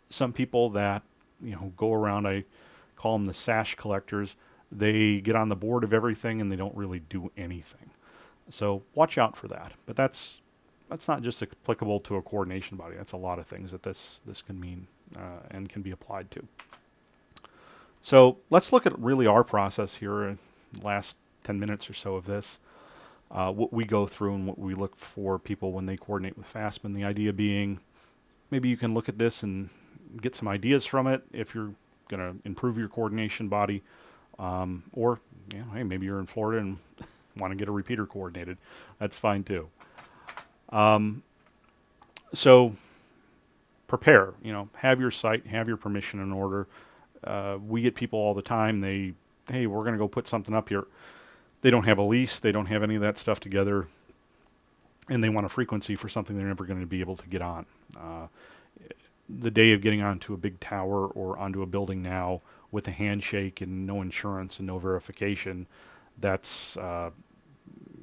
some people that you know go around. I call them the sash collectors. They get on the board of everything and they don't really do anything. So watch out for that. But that's that's not just applicable to a coordination body. That's a lot of things that this this can mean uh, and can be applied to. So let's look at really our process here. In last 10 minutes or so of this, uh, what we go through and what we look for people when they coordinate with FASMA. The idea being, maybe you can look at this and get some ideas from it if you're going to improve your coordination body, um, or you know, hey, maybe you're in Florida and want to get a repeater coordinated. That's fine too. Um, so prepare, you know, have your site, have your permission in order. Uh, we get people all the time. They, hey, we're going to go put something up here. They don't have a lease. They don't have any of that stuff together. And they want a frequency for something they're never going to be able to get on. Uh, the day of getting onto a big tower or onto a building now with a handshake and no insurance and no verification, that's uh,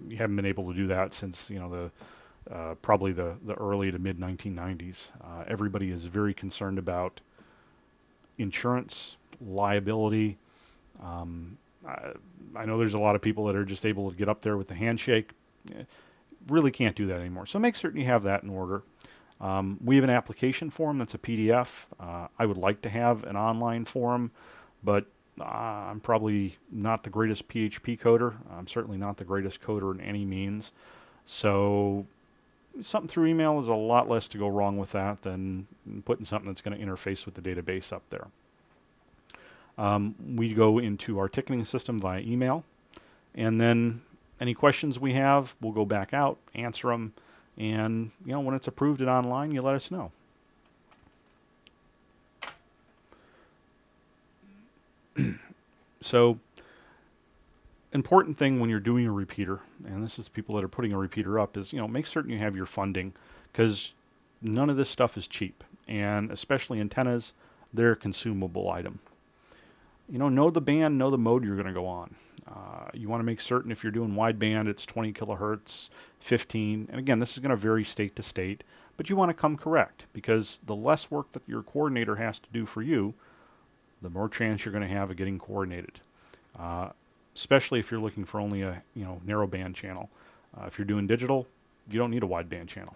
you haven't been able to do that since you know the uh, probably the, the early to mid 1990s. Uh, everybody is very concerned about insurance, liability. Um, I, I, know there's a lot of people that are just able to get up there with the handshake. Eh, really can't do that anymore. So make certain you have that in order. Um, we have an application form that's a PDF. Uh, I would like to have an online form, but uh, I'm probably not the greatest PHP coder. I'm certainly not the greatest coder in any means. So something through email is a lot less to go wrong with that than putting something that's going to interface with the database up there. Um, we go into our ticketing system via email, and then any questions we have, we'll go back out, answer them, and you know when it's approved and online, you let us know. so important thing when you're doing a repeater, and this is people that are putting a repeater up, is you know make certain you have your funding because none of this stuff is cheap, and especially antennas, they're a consumable item. You know, know the band, know the mode you're going to go on. Uh, you want to make certain if you're doing wideband, it's 20 kilohertz, 15, and again, this is going to vary state to state, but you want to come correct because the less work that your coordinator has to do for you, the more chance you're going to have of getting coordinated. Uh, especially if you're looking for only a you know narrow band channel. Uh, if you're doing digital, you don't need a wideband channel.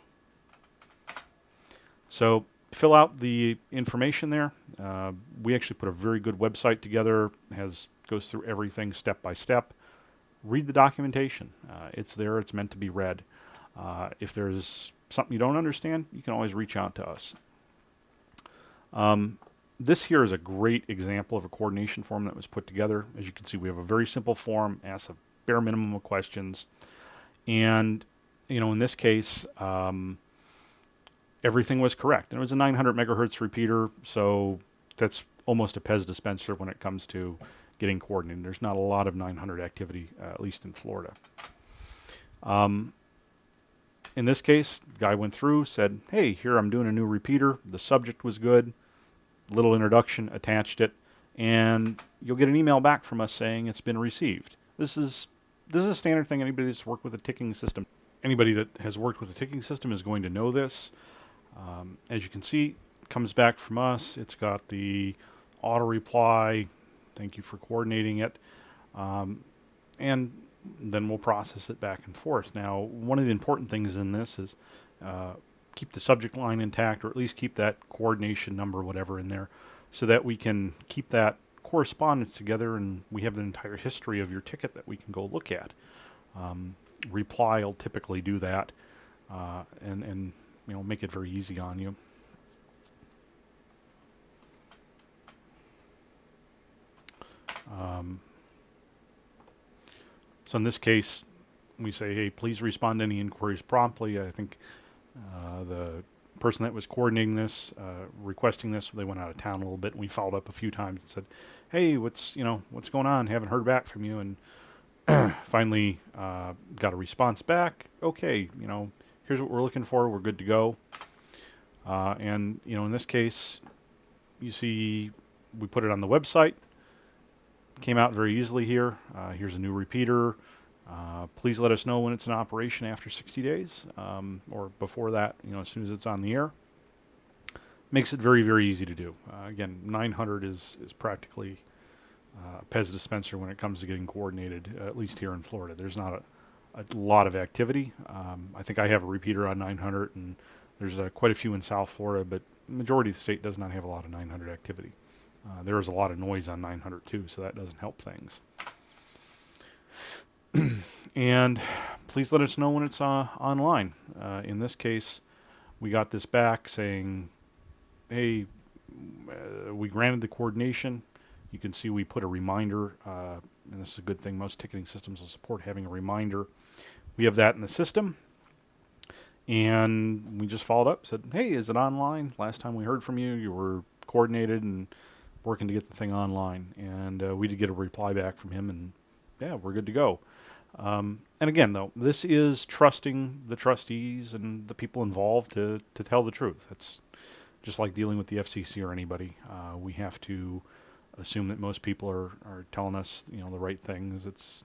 So fill out the information there. Uh, we actually put a very good website together. has goes through everything step by step. Read the documentation. Uh, it's there. It's meant to be read. Uh, if there's something you don't understand, you can always reach out to us. Um, this here is a great example of a coordination form that was put together. As you can see, we have a very simple form, asks a bare minimum of questions. And, you know, in this case, um, everything was correct. And it was a 900 megahertz repeater, so that's almost a Pez dispenser when it comes to getting coordinated. There's not a lot of 900 activity, uh, at least in Florida. Um, in this case, guy went through, said, hey, here I'm doing a new repeater. The subject was good. Little introduction, attached it, and you'll get an email back from us saying it's been received. This is this is a standard thing. Anybody that's worked with a ticking system, anybody that has worked with a ticking system is going to know this. Um, as you can see, comes back from us. It's got the auto reply. Thank you for coordinating it. Um, and then we'll process it back and forth. Now, one of the important things in this is uh, keep the subject line intact, or at least keep that coordination number, whatever, in there, so that we can keep that correspondence together and we have the entire history of your ticket that we can go look at. Um, reply will typically do that uh, and, and you know make it very easy on you. Um, so in this case, we say, hey, please respond to any inquiries promptly. I think uh, the person that was coordinating this, uh, requesting this, they went out of town a little bit, and we followed up a few times and said, hey, what's you know what's going on? Haven't heard back from you, and finally uh, got a response back. Okay, you know, here's what we're looking for. We're good to go. Uh, and you know, in this case, you see, we put it on the website came out very easily here. Uh, here's a new repeater. Uh, please let us know when it's in operation after 60 days um, or before that, you know, as soon as it's on the air. Makes it very, very easy to do. Uh, again, 900 is, is practically uh, Pez dispenser when it comes to getting coordinated, at least here in Florida. There's not a, a lot of activity. Um, I think I have a repeater on 900 and there's uh, quite a few in South Florida, but majority of the state does not have a lot of 900 activity. Uh, there is a lot of noise on 900 too, so that doesn't help things. and please let us know when it's uh, online. Uh, in this case, we got this back saying, hey, uh, we granted the coordination. You can see we put a reminder, uh, and this is a good thing. Most ticketing systems will support having a reminder. We have that in the system. And we just followed up, said, hey, is it online? Last time we heard from you, you were coordinated and working to get the thing online. And uh, we did get a reply back from him, and yeah, we're good to go. Um, and again, though, this is trusting the trustees and the people involved to, to tell the truth. It's just like dealing with the FCC or anybody. Uh, we have to assume that most people are, are telling us, you know, the right things. It's,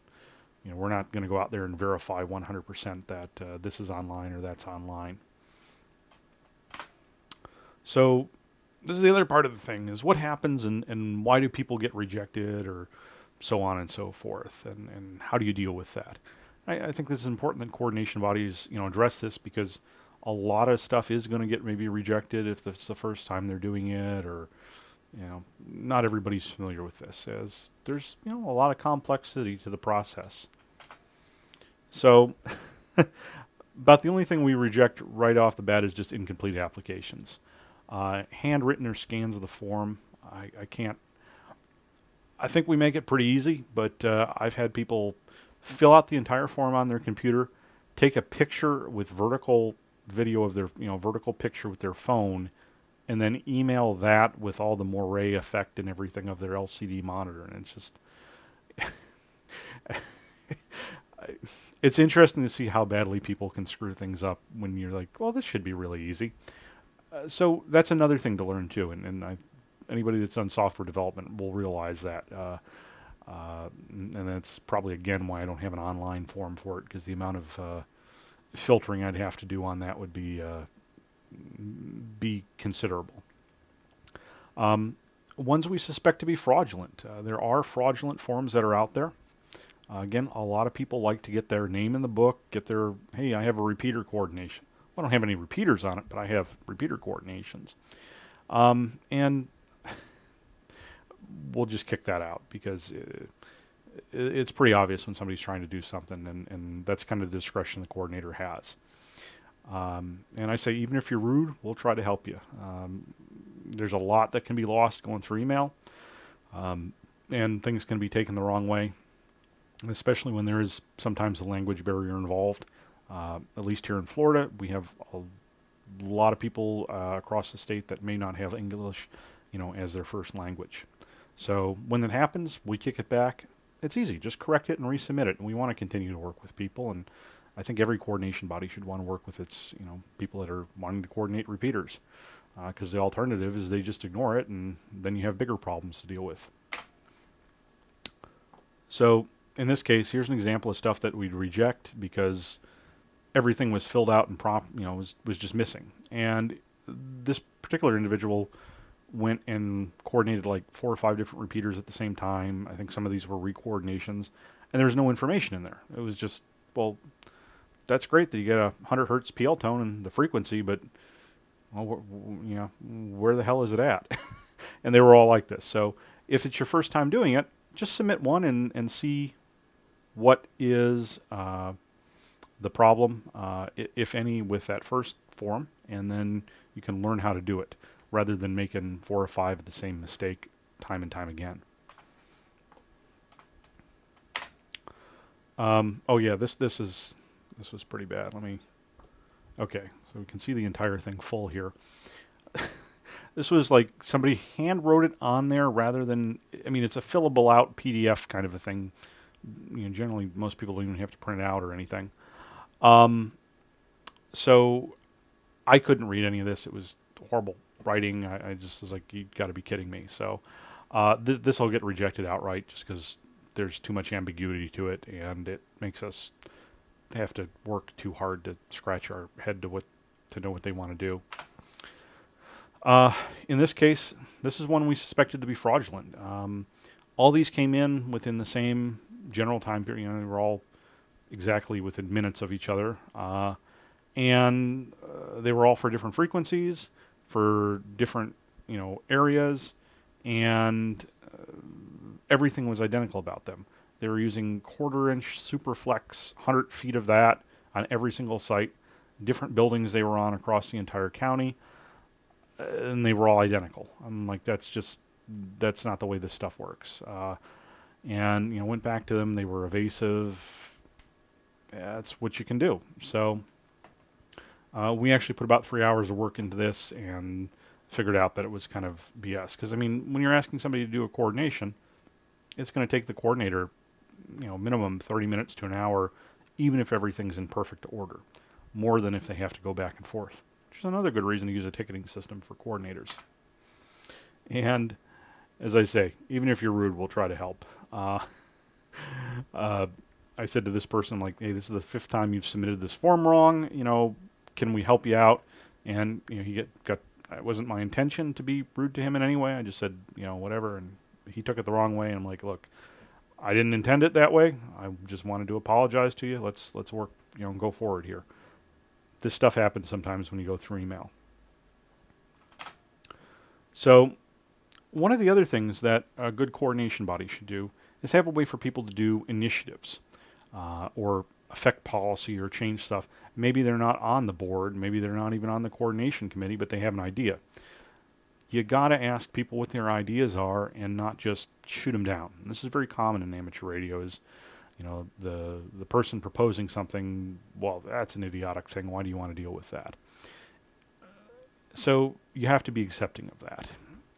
you know, we're not going to go out there and verify 100% that uh, this is online or that's online. So this is the other part of the thing is what happens and, and why do people get rejected or so on and so forth and, and how do you deal with that I, I think this is important that coordination bodies you know address this because a lot of stuff is going to get maybe rejected if it's the first time they're doing it or you know not everybody's familiar with this as there's you know a lot of complexity to the process so about the only thing we reject right off the bat is just incomplete applications uh, handwritten or scans of the form, I, I, can't. I think we make it pretty easy, but uh, I've had people fill out the entire form on their computer, take a picture with vertical video of their, you know, vertical picture with their phone, and then email that with all the moire effect and everything of their LCD monitor. And it's just. it's interesting to see how badly people can screw things up when you're like, well, this should be really easy. Uh, so that's another thing to learn too, and, and I, anybody that's done software development will realize that. Uh, uh, and that's probably again why I don't have an online form for it because the amount of uh, filtering I'd have to do on that would be uh, be considerable. Um, ones we suspect to be fraudulent. there are fraudulent forms that are out there. again, a lot of people like to get their name in the book, get their, hey, I have a repeater coordination. I don't have any repeaters on it, but I have repeater coordinations. Um, and we'll just kick that out because it, it's pretty obvious when somebody's trying to do something, and, and that's kind of the discretion the coordinator has. Um, and I say, even if you're rude, we'll try to help you. Um, there's a lot that can be lost going through email, um, and things can be taken the wrong way, especially when there is sometimes a language barrier involved. Uh, at least here in Florida, we have a lot of people uh, across the state that may not have English, you know, as their first language. So when that happens, we kick it back. It's easy. Just correct it and resubmit it. And we want to continue to work with people. And I think every coordination body should want to work with its, you know, people that are wanting to coordinate repeaters. Because uh, the alternative is they just ignore it, and then you have bigger problems to deal with. So in this case, here's an example of stuff that we'd reject because everything was filled out and prop, you know, was was just missing. And this particular individual went and coordinated like four or five different repeaters at the same time. I think some of these were recoordinations, and there was no information in there. It was just, well, that's great that you get a 100 hertz PL tone and the frequency, but well, you know, where the hell is it at? and they were all like this. So if it's your first time doing it, just submit one and, and see what is uh, the problem, uh, if any, with that first form, and then you can learn how to do it rather than making four or five of the same mistake time and time again. Um, oh yeah, this this is this was pretty bad. Let me. Okay, so we can see the entire thing full here. this was like somebody hand wrote it on there rather than. I mean, it's a fillable out PDF kind of a thing. You know, generally most people don't even have to print it out or anything. Um, so I couldn't read any of this. It was horrible writing. I, I just was like, you got to be kidding me. So uh, th- this will get rejected outright just because there's too much ambiguity to it, and it makes us have to work too hard to scratch our head to what to know what they want to do. Uh, in this case, this is one we suspected to be fraudulent. Um, all these came in within the same general time period. You know, they were all exactly within minutes of each other, uh, and uh, they were all for different frequencies for different you know areas, and uh, everything was identical about them. They were using quarter inch Superflex, 100 feet of that on every single site, different buildings they were on across the entire county, and they were all identical. I'm like, that's just, that's not the way this stuff works. Uh, and, you know, went back to them. They were evasive. That's what you can do. So uh, we actually put about three hours of work into this and figured out that it was kind of BS. Because I mean, when you're asking somebody to do a coordination, it's going to take the coordinator, you know, minimum 30 minutes to an hour, even if everything's in perfect order, more than if they have to go back and forth. Which is another good reason to use a ticketing system for coordinators. And as I say, even if you're rude, we'll try to help. Uh, uh, I said to this person, like, hey, this is the fifth time you've submitted this form wrong. You know, can we help you out? And you know, he get, got. It wasn't my intention to be rude to him in any way. I just said, you know, whatever, and he took it the wrong way. And I'm like, look, I didn't intend it that way. I just wanted to apologize to you. Let's let's work, you know, go forward here. This stuff happens sometimes when you go through email. So, one of the other things that a good coordination body should do is have a way for people to do initiatives uh, or affect policy or change stuff. Maybe they're not on the board, maybe they're not even on the coordination committee, but they have an idea. You got to ask people what their ideas are and not just shoot them down. And this is very common in amateur radio is you know the the person proposing something well that's an idiotic thing why do you want to deal with that so you have to be accepting of that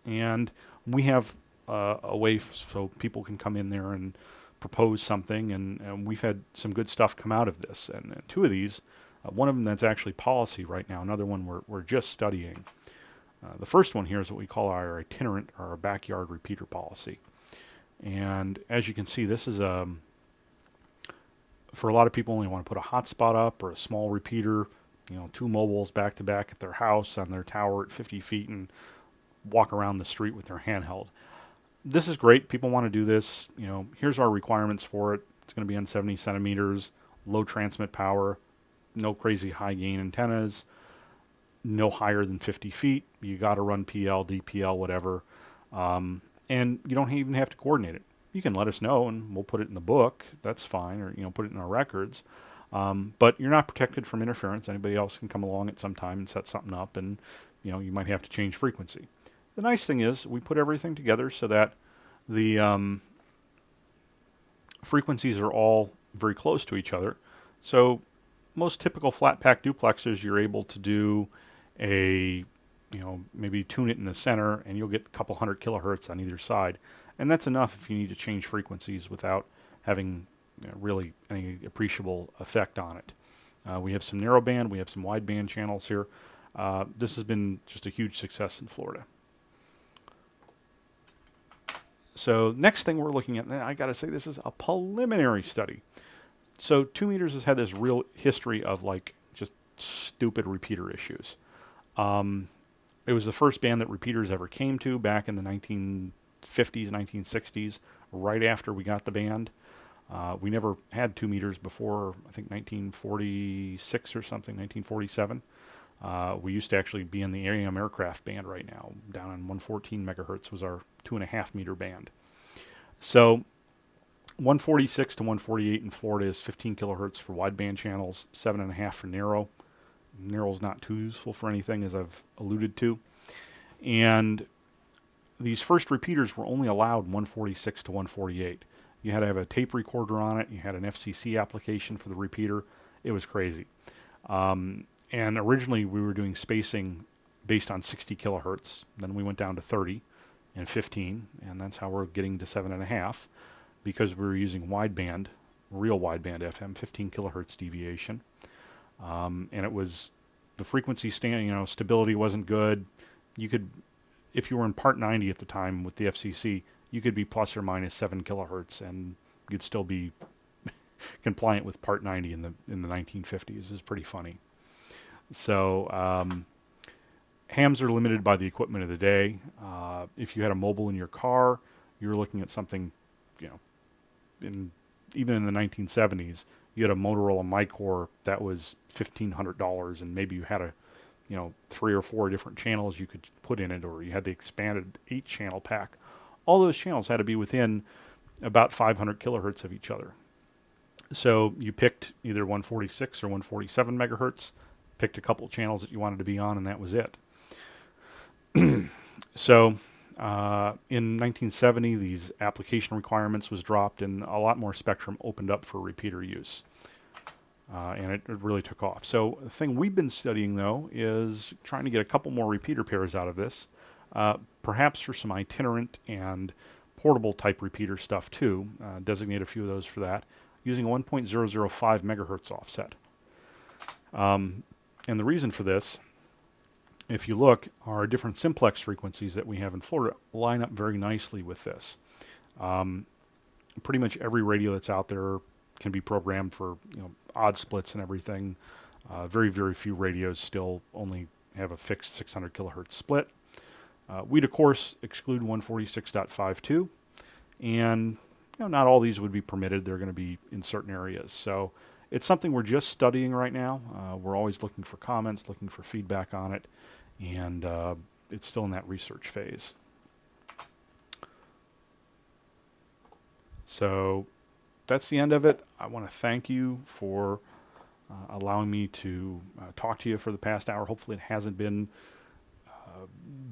and we have uh, a way so people can come in there and propose something, and, and we've had some good stuff come out of this. And, and two of these, uh, one of them that's actually policy right now, another one we're, we're just studying. Uh, the first one here is what we call our itinerant or our backyard repeater policy. And as you can see, this is um, for a lot of people only want to put a hotspot up or a small repeater, you know, two mobiles back to back at their house on their tower at 50 feet and walk around the street with their handheld this is great. People want to do this. You know, here's our requirements for it. It's going to be on 70 centimeters, low transmit power, no crazy high gain antennas, no higher than 50 feet. You got to run PL, DPL, whatever. Um, and you don't even have to coordinate it. You can let us know and we'll put it in the book. That's fine, or you know, put it in our records. Um, but you're not protected from interference. Anybody else can come along at some time and set something up, and you know, you might have to change frequency. The nice thing is we put everything together so that the um, frequencies are all very close to each other. So most typical flat pack duplexers, you're able to do a, you know, maybe tune it in the center and you'll get a couple hundred kilohertz on either side. And that's enough if you need to change frequencies without having you know, really any appreciable effect on it. Uh, we have some narrowband, we have some wideband channels here. Uh, this has been just a huge success in Florida. So next thing we're looking at, I got to say this is a preliminary study. So two meters has had this real history of like just stupid repeater issues. Um, it was the first band that repeaters ever came to back in the 1950s, 1960s, right after we got the band. Uh, we never had two meters before, I think 1946 or something, 1947. Uh, we used to actually be in the AAM aircraft band right now. Down on 114 megahertz was our two and a half meter band. So 146 to 148 in Florida is 15 kilohertz for wideband channels, seven and a half for narrow. Narrow is not too useful for anything, as I've alluded to. And these first repeaters were only allowed 146 to 148. You had to have a tape recorder on it. You had an FCC application for the repeater. It was crazy. Um, and originally we were doing spacing based on 60 kilohertz. Then we went down to 30 and 15, and that's how we're getting to seven and a half because we were using wideband, real wideband FM, 15 kilohertz deviation. Um, and it was the frequency stand, you know, stability wasn't good. You could, if you were in part 90 at the time with the FCC, you could be plus or minus seven kilohertz, and you'd still be compliant with Part 90 in the in the 1950s. is pretty funny. So um, hams are limited by the equipment of the day. Uh, if you had a mobile in your car, you're looking at something, you know, in even in the 1970s, you had a Motorola Micor that was $1,500, and maybe you had a, you know, three or four different channels you could put in it, or you had the expanded eight-channel pack all those channels had to be within about 500 kilohertz of each other. So you picked either 146 or 147 megahertz, picked a couple channels that you wanted to be on, and that was it. so uh, in 1970, these application requirements was dropped, and a lot more spectrum opened up for repeater use. Uh, and it, it, really took off. So the thing we've been studying, though, is trying to get a couple more repeater pairs out of this uh, perhaps for some itinerant and portable type repeater stuff too. Uh, designate a few of those for that using a 1.005 megahertz offset. Um, and the reason for this, if you look, our different simplex frequencies that we have in Florida line up very nicely with this. Um, pretty much every radio that's out there can be programmed for you know odd splits and everything. Uh, very very few radios still only have a fixed 600 kilohertz split. Uh, we'd, of course, exclude 146.52, and you know, not all these would be permitted. They're going to be in certain areas. So it's something we're just studying right now. Uh, we're always looking for comments, looking for feedback on it, and uh, it's still in that research phase. So that's the end of it. I want to thank you for uh, allowing me to uh, talk to you for the past hour. Hopefully, it hasn't been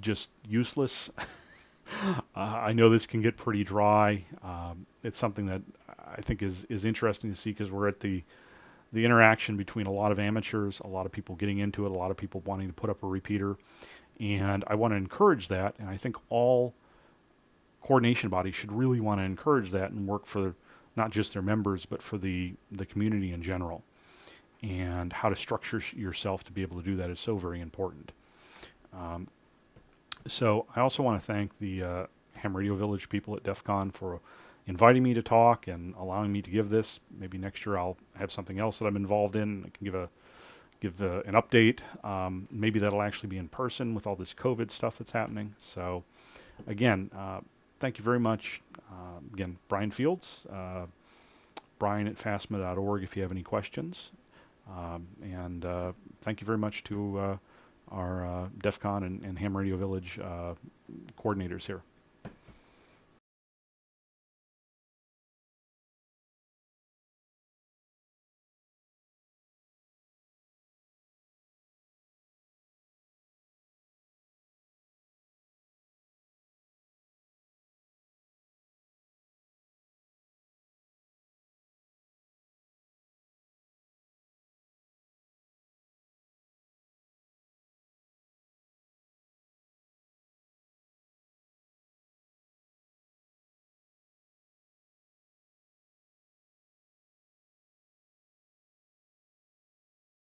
just useless. uh, I know this can get pretty dry. Um, it's something that I think is is interesting to see because we're at the the interaction between a lot of amateurs, a lot of people getting into it, a lot of people wanting to put up a repeater, and I want to encourage that. And I think all coordination bodies should really want to encourage that and work for not just their members but for the the community in general. And how to structure yourself to be able to do that is so very important. Um, so I also want to thank the uh, Ham Radio Village people at DEF CON for inviting me to talk and allowing me to give this. Maybe next year I'll have something else that I'm involved in. I can give a give a, an update. Um, maybe that'll actually be in person with all this COVID stuff that's happening. So again, uh, thank you very much. Uh, again, Brian Fields, uh, Brian at fasma.org if you have any questions. Um, and uh, thank you very much to uh, our uh, DEF CON and, and Ham Radio Village coordinators here.